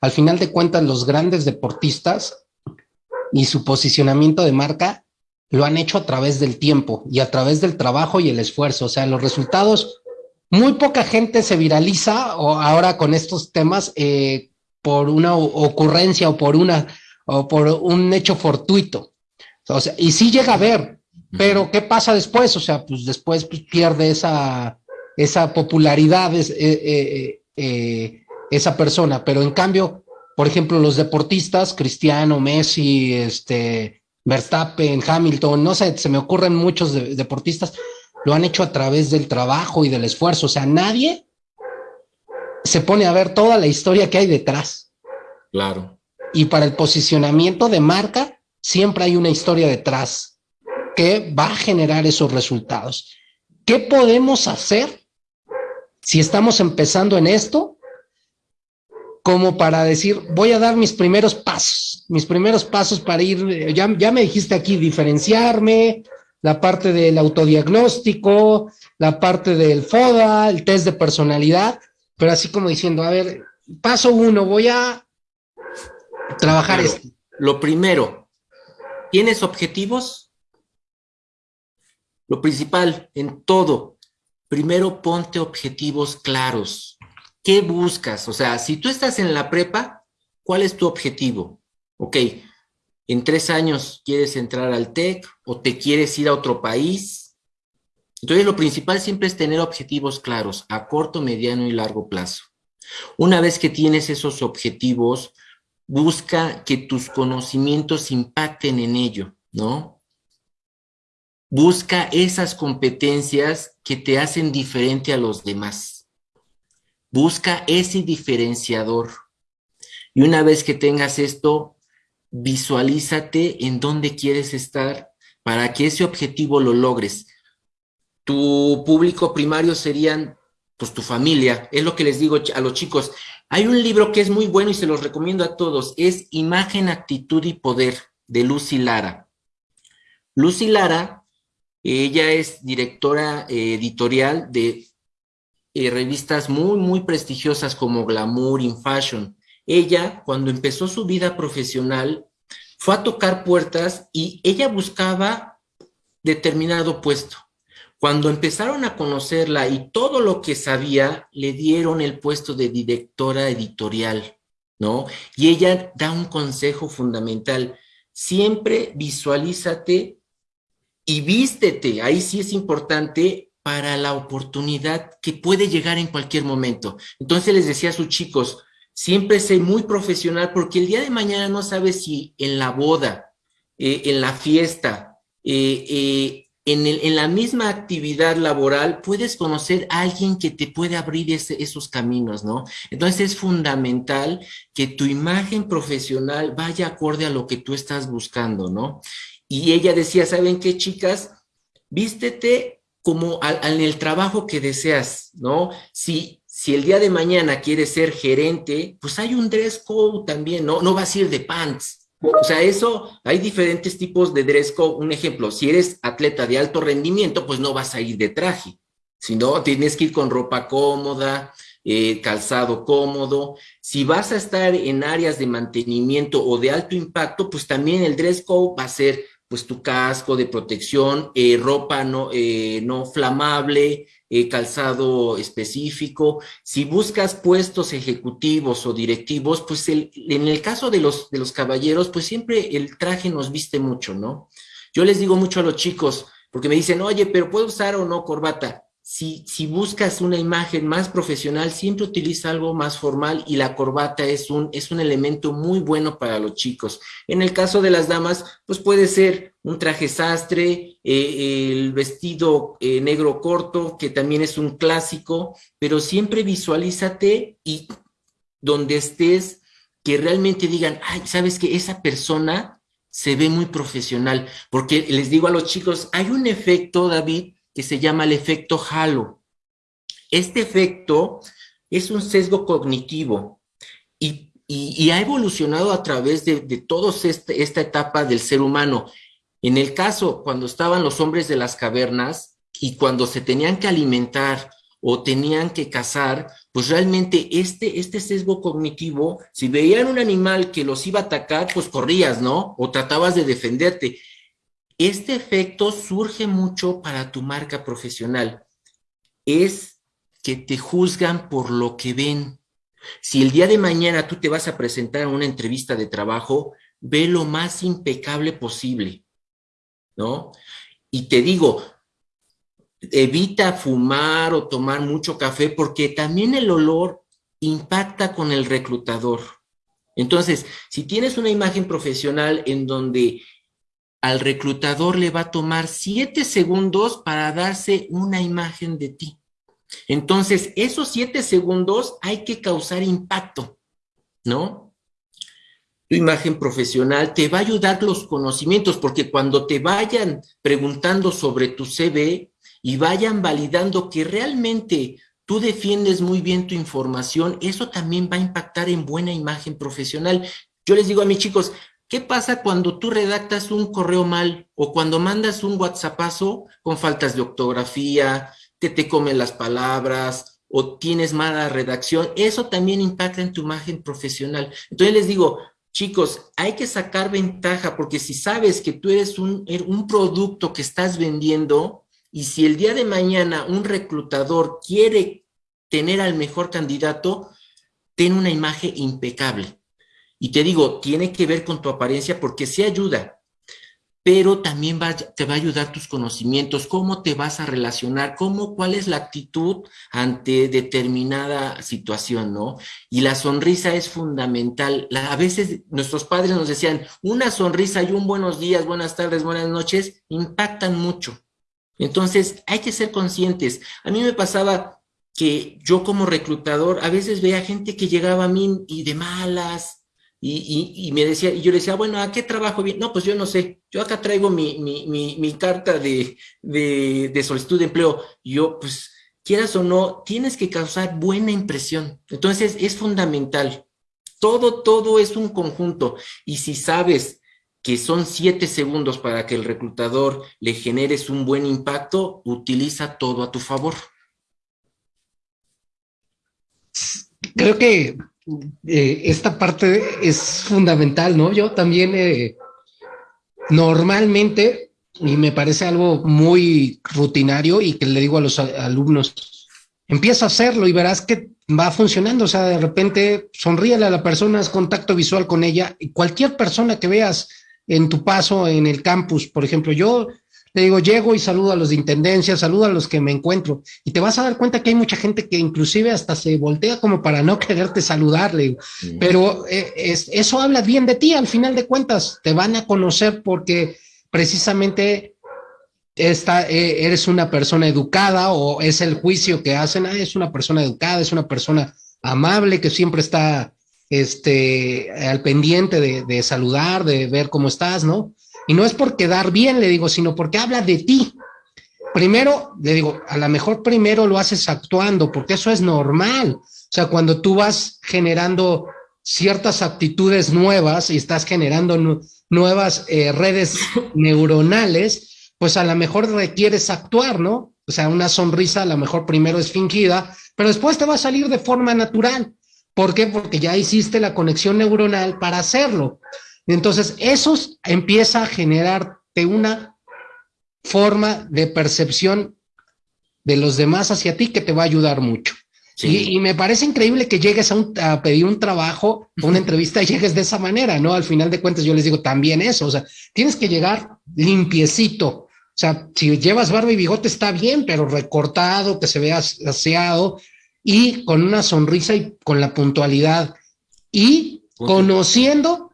Al final de cuentas, los grandes deportistas y su posicionamiento de marca lo han hecho a través del tiempo y a través del trabajo y el esfuerzo. O sea, los resultados, muy poca gente se viraliza o ahora con estos temas eh, por una ocurrencia o por una o por un hecho fortuito. O sea, y sí llega a ver, pero ¿qué pasa después? O sea, pues después pues, pierde esa, esa popularidad, es, eh, eh, esa persona, pero en cambio, por ejemplo, los deportistas, Cristiano, Messi, este, Verstappen, Hamilton, no sé, se me ocurren muchos deportistas, lo han hecho a través del trabajo y del esfuerzo, o sea, nadie se pone a ver toda la historia que hay detrás. Claro. Y para el posicionamiento de marca, siempre hay una historia detrás que va a generar esos resultados. ¿Qué podemos hacer si estamos empezando en esto? Como para decir, voy a dar mis primeros pasos, mis primeros pasos para ir, ya, ya me dijiste aquí, diferenciarme, la parte del autodiagnóstico, la parte del FODA, el test de personalidad, pero así como diciendo, a ver, paso uno, voy a trabajar esto. Lo primero, ¿tienes objetivos? Lo principal en todo, primero ponte objetivos claros. ¿Qué buscas? O sea, si tú estás en la prepa, ¿cuál es tu objetivo? Ok, en tres años quieres entrar al TEC o te quieres ir a otro país entonces, lo principal siempre es tener objetivos claros a corto, mediano y largo plazo. Una vez que tienes esos objetivos, busca que tus conocimientos impacten en ello, ¿no? Busca esas competencias que te hacen diferente a los demás. Busca ese diferenciador. Y una vez que tengas esto, visualízate en dónde quieres estar para que ese objetivo lo logres tu público primario serían pues tu familia, es lo que les digo a los chicos. Hay un libro que es muy bueno y se los recomiendo a todos, es Imagen, Actitud y Poder de Lucy Lara. Lucy Lara, ella es directora eh, editorial de eh, revistas muy, muy prestigiosas como Glamour, In Fashion. Ella, cuando empezó su vida profesional, fue a tocar puertas y ella buscaba determinado puesto cuando empezaron a conocerla y todo lo que sabía, le dieron el puesto de directora editorial, ¿no? Y ella da un consejo fundamental. Siempre visualízate y vístete. Ahí sí es importante para la oportunidad que puede llegar en cualquier momento. Entonces les decía a sus chicos, siempre sé muy profesional porque el día de mañana no sabes si en la boda, eh, en la fiesta, eh, eh, en, la misma actividad laboral puedes conocer a alguien que te puede abrir esos caminos, ¿no? Entonces es fundamental que tu imagen profesional vaya acorde a lo que tú estás buscando, ¿no? Y ella decía, ¿saben qué, chicas? Vístete como en el trabajo que deseas, ¿no? Si, si el día de mañana quieres ser gerente, pues hay un dress code también, ¿no? No vas a ir de pants, o sea, eso, hay diferentes tipos de dress code. Un ejemplo, si eres atleta de alto rendimiento, pues no vas a ir de traje, sino tienes que ir con ropa cómoda, eh, calzado cómodo. Si vas a estar en áreas de mantenimiento o de alto impacto, pues también el dress code va a ser pues tu casco de protección, eh, ropa no, eh, no flamable, eh, calzado específico. Si buscas puestos ejecutivos o directivos, pues en el caso de los, de los caballeros, pues siempre el traje nos viste mucho, ¿no? Yo les digo mucho a los chicos, porque me dicen, oye, pero ¿puedo usar o no corbata? Si, si, buscas una imagen más profesional, siempre utiliza algo más formal y la corbata es un, es un elemento muy bueno para los chicos. En el caso de las damas, pues puede ser un traje sastre, eh, el vestido eh, negro corto, que también es un clásico, pero siempre visualízate y donde estés, que realmente digan, ay, sabes que esa persona se ve muy profesional, porque les digo a los chicos, hay un efecto, David, que se llama el efecto halo. Este efecto es un sesgo cognitivo y, ha evolucionado a través de, de toda este, esta etapa del ser humano. En el caso, cuando estaban los hombres de las cavernas y cuando se tenían que alimentar o tenían que cazar, pues realmente este, este sesgo cognitivo, si veían un animal que los iba a atacar, pues corrías, ¿no? O tratabas de defenderte. Este efecto surge mucho para tu marca profesional. Es que te juzgan por lo que ven. Si el día de mañana tú te vas a presentar a una entrevista de trabajo, ve lo más impecable posible, ¿no? Y te digo, evita fumar o tomar mucho café porque también el olor impacta con el reclutador. Entonces, si tienes una imagen profesional en donde al reclutador le va a tomar siete segundos para darse una imagen de ti. Entonces, esos siete segundos hay que causar impacto, ¿no? Tu imagen profesional te va a ayudar los conocimientos, porque cuando te vayan preguntando sobre tu CV y vayan validando que realmente tú defiendes muy bien tu información, eso también va a impactar en buena imagen profesional. Yo les digo a mis chicos, ¿qué pasa cuando tú redactas un correo mal o cuando mandas un WhatsAppazo con faltas de ortografía, que te comen las palabras o tienes mala redacción? Eso también impacta en tu imagen profesional. Entonces les digo, chicos, hay que sacar ventaja porque si sabes que tú eres un, er, un producto que estás vendiendo, y si el día de mañana un reclutador quiere tener al mejor candidato, ten una imagen impecable. Y te digo, tiene que ver con tu apariencia porque sí ayuda, pero también te va a ayudar tus conocimientos, cómo te vas a relacionar, cómo, cuál es la actitud ante determinada situación, ¿no? Y la sonrisa es fundamental. a veces nuestros padres nos decían, una sonrisa y un buenos días, buenas tardes, buenas noches, impactan mucho. Entonces, hay que ser conscientes. A mí me pasaba que yo como reclutador a veces veía gente que llegaba a mí y de malas, y, me decía, y yo le decía, bueno, ¿a qué trabajo bien? No, pues yo no sé, yo acá traigo mi, mi, carta de, de, solicitud de empleo. Yo, pues, quieras o no, tienes que causar buena impresión. Entonces, es fundamental. Todo, todo es un conjunto. Y si sabes que son siete segundos para que el reclutador le generes un buen impacto, utiliza todo a tu favor. Creo que eh, esta parte es fundamental, ¿no? Yo también eh, normalmente, y me parece algo muy rutinario y que le digo a los alumnos, empieza a hacerlo y verás que va funcionando, o sea, de repente sonríele a la persona, haz contacto visual con ella, cualquier persona que veas en tu paso en el campus. Por ejemplo, yo le digo, llego y saludo a los de intendencia, saludo a los que me encuentro, y te vas a dar cuenta que hay mucha gente que inclusive hasta se voltea como para no quererte saludarle, pero eh, eso habla bien de ti, al final de cuentas, te van a conocer porque precisamente esta, eh, eres una persona educada o es el juicio que hacen, ah, es una persona educada, es una persona amable que siempre está este, al pendiente de, saludar, de ver cómo estás, ¿no? Y no es por quedar bien, le digo, sino porque habla de ti. Primero, le digo, a lo mejor primero lo haces actuando, porque eso es normal. O sea, cuando tú vas generando ciertas actitudes nuevas y estás generando nuevas eh, redes neuronales, pues a lo mejor requieres actuar, ¿no? O sea, una sonrisa a lo mejor primero es fingida, pero después te va a salir de forma natural. ¿Por qué? Porque ya hiciste la conexión neuronal para hacerlo. Entonces, eso empieza a generarte una forma de percepción de los demás hacia ti que te va a ayudar mucho. Y, me parece increíble que llegues a, pedir un trabajo, una entrevista y llegues de esa manera, ¿no? Al final de cuentas yo les digo también eso, o sea, tienes que llegar limpiecito. O sea, si llevas barba y bigote está bien, pero recortado, que se vea aseado, y con una sonrisa y con la puntualidad y conociendo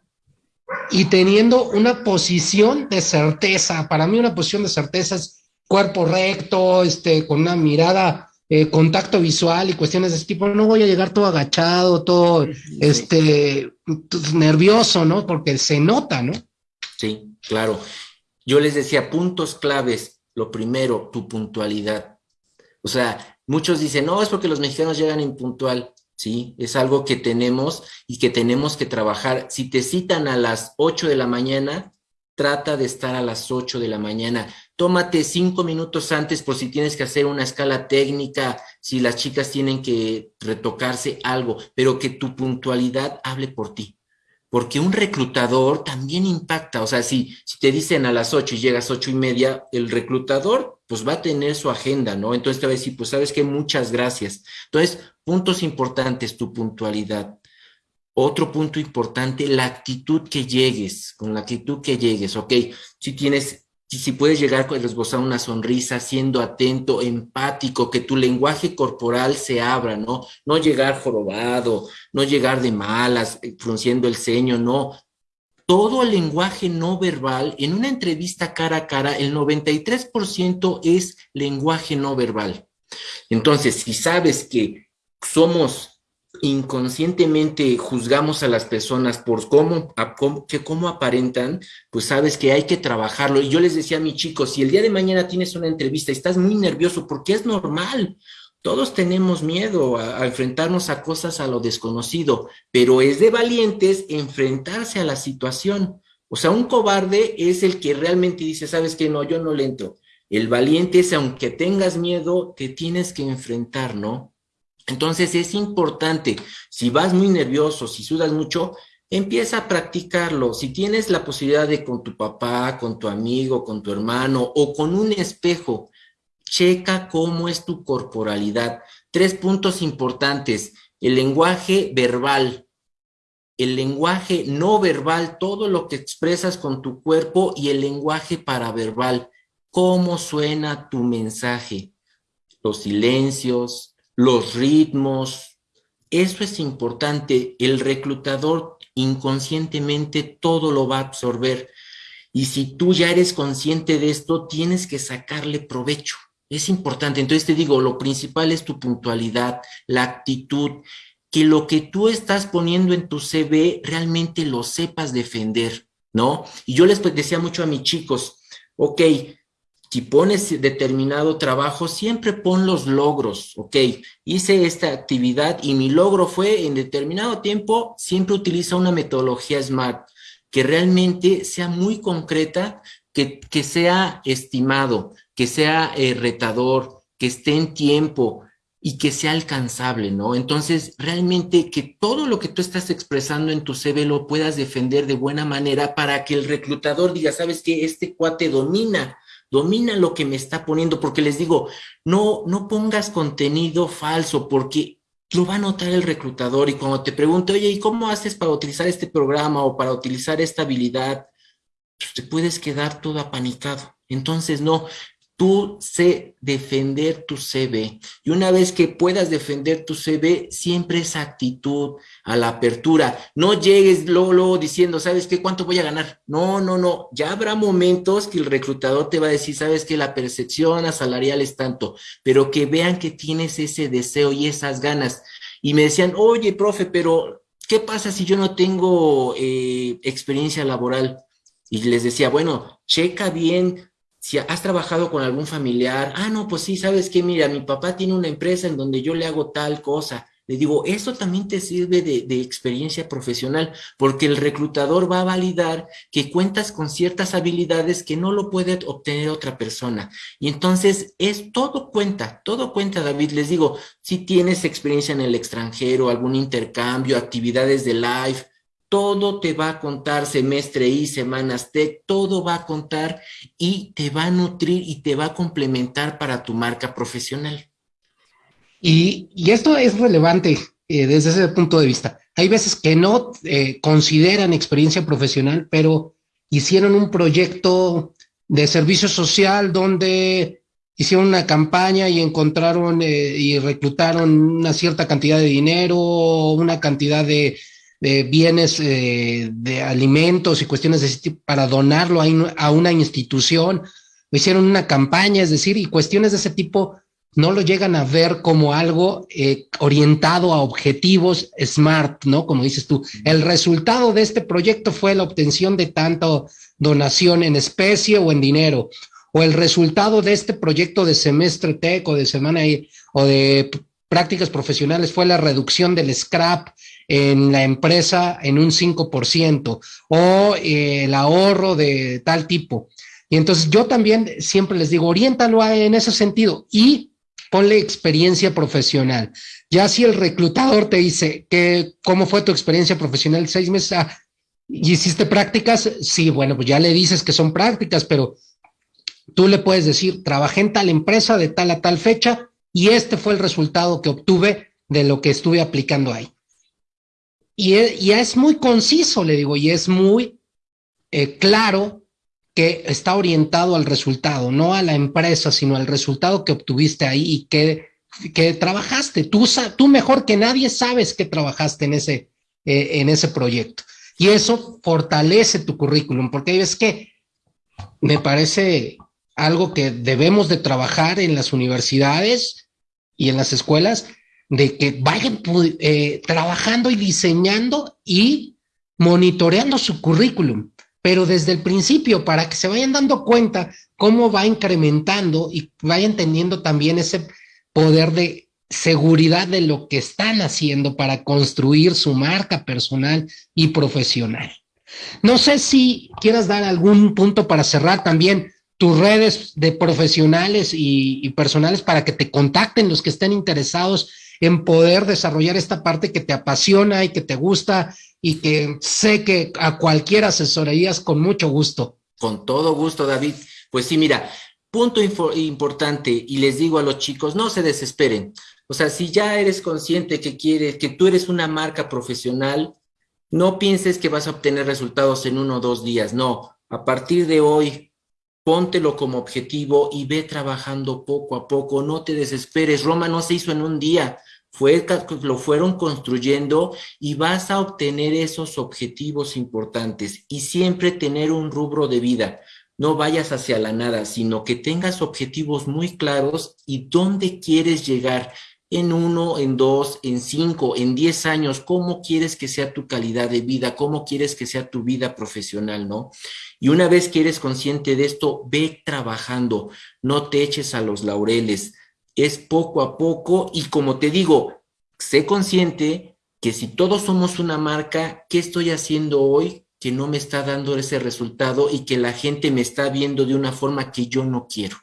y teniendo una posición de certeza. Para mí una posición de certeza es cuerpo recto, este, con una mirada, eh, contacto visual y cuestiones de ese tipo. No voy a llegar todo agachado, todo este, nervioso, ¿no? Porque se nota, ¿no? Sí, claro. Yo les decía puntos claves. Lo primero, tu puntualidad. O sea, Muchos dicen, no, es porque los mexicanos llegan impuntual. Sí, es algo que tenemos y que tenemos que trabajar. Si te citan a las 8 de la mañana, trata de estar a las 8 de la mañana. Tómate cinco minutos antes por si tienes que hacer una escala técnica, si las chicas tienen que retocarse algo, pero que tu puntualidad hable por ti porque un reclutador también impacta, o sea, si, te dicen a las ocho y llegas ocho y media, el reclutador pues va a tener su agenda, ¿no? Entonces te va a decir, pues sabes que muchas gracias. Entonces, puntos importantes, tu puntualidad. Otro punto importante, la actitud que llegues, con la actitud que llegues, ok, si tienes si puedes llegar a esbozar una sonrisa, siendo atento, empático, que tu lenguaje corporal se abra, ¿no? No llegar jorobado, no llegar de malas, eh, frunciendo el ceño, no. Todo el lenguaje no verbal, en una entrevista cara a cara, el 93% es lenguaje no verbal. Entonces, si sabes que somos inconscientemente juzgamos a las personas por cómo, que cómo aparentan, pues sabes que hay que trabajarlo. Y yo les decía a mis chicos, si el día de mañana tienes una entrevista y estás muy nervioso, porque es normal, todos tenemos miedo a, a, enfrentarnos a cosas a lo desconocido, pero es de valientes enfrentarse a la situación. O sea, un cobarde es el que realmente dice, sabes que no, yo no le entro. El valiente es, aunque tengas miedo, te tienes que enfrentar, ¿no? Entonces es importante, si vas muy nervioso, si sudas mucho, empieza a practicarlo. Si tienes la posibilidad de con tu papá, con tu amigo, con tu hermano o con un espejo, checa cómo es tu corporalidad. Tres puntos importantes. El lenguaje verbal, el lenguaje no verbal, todo lo que expresas con tu cuerpo y el lenguaje paraverbal. ¿Cómo suena tu mensaje? Los silencios, los ritmos. Eso es importante. El reclutador inconscientemente todo lo va a absorber. Y si tú ya eres consciente de esto, tienes que sacarle provecho. Es importante. Entonces te digo, lo principal es tu puntualidad, la actitud, que lo que tú estás poniendo en tu CV realmente lo sepas defender, ¿no? Y yo les decía mucho a mis chicos, ok, si pones determinado trabajo, siempre pon los logros, ¿ok? Hice esta actividad y mi logro fue en determinado tiempo, siempre utiliza una metodología SMART que realmente sea muy concreta, que, que sea estimado, que sea eh, retador, que esté en tiempo y que sea alcanzable, ¿no? Entonces, realmente que todo lo que tú estás expresando en tu CV lo puedas defender de buena manera para que el reclutador diga, sabes que este cuate domina domina lo que me está poniendo, porque les digo, no, no pongas contenido falso, porque lo va a notar el reclutador y cuando te pregunte, oye, ¿y cómo haces para utilizar este programa o para utilizar esta habilidad? Pues te puedes quedar todo apanicado. Entonces, no, tú sé defender tu CV. Y una vez que puedas defender tu CV, siempre esa actitud a la apertura. No llegues luego, diciendo, ¿sabes qué? ¿Cuánto voy a ganar? No, no, no. Ya habrá momentos que el reclutador te va a decir, ¿sabes qué? La percepción salarial es tanto, pero que vean que tienes ese deseo y esas ganas. Y me decían, oye, profe, pero ¿qué pasa si yo no tengo eh, experiencia laboral? Y les decía, bueno, checa bien si has trabajado con algún familiar, ah, no, pues sí, sabes que, mira, mi papá tiene una empresa en donde yo le hago tal cosa. Le digo, eso también te sirve de, de, experiencia profesional, porque el reclutador va a validar que cuentas con ciertas habilidades que no lo puede obtener otra persona. Y entonces es todo cuenta, todo cuenta, David. Les digo, si tienes experiencia en el extranjero, algún intercambio, actividades de live, todo te va a contar semestre y semanas T, todo va a contar y te va a nutrir y te va a complementar para tu marca profesional. Y, y esto es relevante eh, desde ese punto de vista. Hay veces que no eh, consideran experiencia profesional, pero hicieron un proyecto de servicio social donde hicieron una campaña y encontraron eh, y reclutaron una cierta cantidad de dinero, una cantidad de de bienes eh, de alimentos y cuestiones de ese tipo para donarlo a, a, una institución, hicieron una campaña, es decir, y cuestiones de ese tipo no lo llegan a ver como algo eh, orientado a objetivos smart, ¿no? Como dices tú, el resultado de este proyecto fue la obtención de tanto donación en especie o en dinero, o el resultado de este proyecto de semestre tech o de semana o de prácticas profesionales fue la reducción del scrap en la empresa en un 5% o eh, el ahorro de tal tipo. Y entonces yo también siempre les digo, oriéntalo en ese sentido y ponle experiencia profesional. Ya si el reclutador te dice que cómo fue tu experiencia profesional seis meses, ah, ¿y hiciste prácticas? Sí, bueno, pues ya le dices que son prácticas, pero tú le puedes decir, trabajé en tal empresa de tal a tal fecha y este fue el resultado que obtuve de lo que estuve aplicando ahí. Y, es, es muy conciso, le digo, y es muy eh, claro que está orientado al resultado, no a la empresa, sino al resultado que obtuviste ahí y que, que trabajaste. Tú, tú mejor que nadie sabes que trabajaste en ese, eh, en ese proyecto. Y eso fortalece tu currículum, porque es que me parece algo que debemos de trabajar en las universidades y en las escuelas, de que vayan eh, trabajando y diseñando y monitoreando su currículum pero desde el principio para que se vayan dando cuenta cómo va incrementando y vayan teniendo también ese poder de seguridad de lo que están haciendo para construir su marca personal y profesional. No sé si quieras dar algún punto para cerrar también tus redes de profesionales y, personales para que te contacten los que estén interesados en poder desarrollar esta parte que te apasiona y que te gusta y que sé que a cualquier asesorías con mucho gusto. Con todo gusto, David. Pues sí, mira, punto importante y les digo a los chicos, no se desesperen. O sea, si ya eres consciente que quieres, que tú eres una marca profesional, no pienses que vas a obtener resultados en uno o dos días. No, a partir de hoy, póntelo como objetivo y ve trabajando poco a poco. No te desesperes. Roma no se hizo en un día fue, lo fueron construyendo y vas a obtener esos objetivos importantes y siempre tener un rubro de vida. No vayas hacia la nada, sino que tengas objetivos muy claros y dónde quieres llegar en uno, en dos, en cinco, en diez años, cómo quieres que sea tu calidad de vida, cómo quieres que sea tu vida profesional, ¿no? Y una vez que eres consciente de esto, ve trabajando, no te eches a los laureles, es poco a poco y como te digo, sé consciente que si todos somos una marca, ¿qué estoy haciendo hoy que no me está dando ese resultado y que la gente me está viendo de una forma que yo no quiero?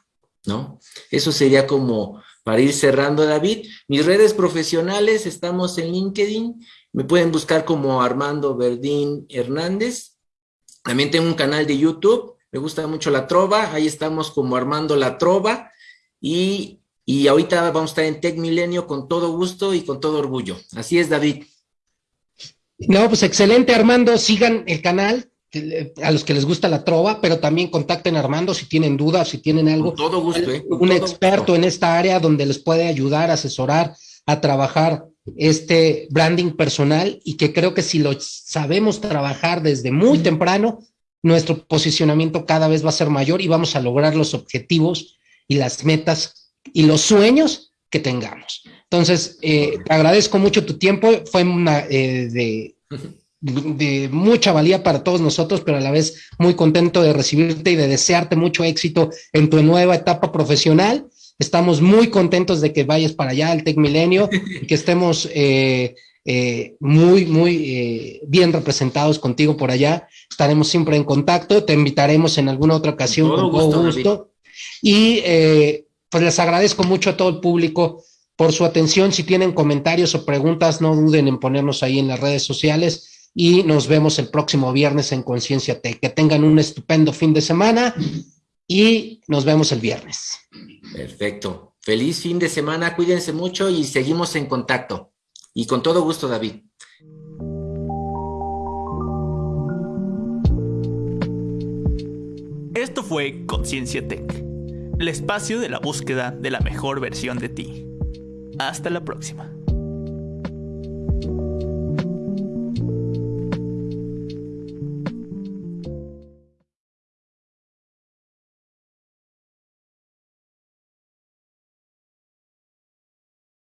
¿No? Eso sería como para ir cerrando, David. Mis redes profesionales, estamos en LinkedIn, me pueden buscar como Armando Verdín Hernández. También tengo un canal de YouTube, me gusta mucho la trova, ahí estamos como Armando la trova. Y y ahorita vamos a estar en Tech Milenio con todo gusto y con todo orgullo. Así es, David. No, pues excelente, Armando. Sigan el canal a los que les gusta la trova, pero también contacten a Armando si tienen dudas, si tienen algo. Con todo gusto, ¿eh? un experto en esta área donde les puede ayudar, asesorar, a trabajar este branding personal y que creo que si lo sabemos trabajar desde muy temprano, nuestro posicionamiento cada vez va a ser mayor y vamos a lograr los objetivos y las metas y los sueños que tengamos. Entonces, eh, te agradezco mucho tu tiempo, fue una eh, de, de, mucha valía para todos nosotros, pero a la vez muy contento de recibirte y de desearte mucho éxito en tu nueva etapa profesional. Estamos muy contentos de que vayas para allá al Tec Milenio y que estemos eh, muy, muy bien representados contigo por allá. Estaremos siempre en contacto, te invitaremos en alguna otra ocasión con todo gusto. Y pues les agradezco mucho a todo el público por su atención. Si tienen comentarios o preguntas, no duden en ponernos ahí en las redes sociales y nos vemos el próximo viernes en Conciencia Tech. Que tengan un estupendo fin de semana y nos vemos el viernes. Perfecto. Feliz fin de semana, cuídense mucho y seguimos en contacto. Y con todo gusto, David. Esto fue Conciencia Tech el espacio de la búsqueda de la mejor versión de ti. Hasta la próxima.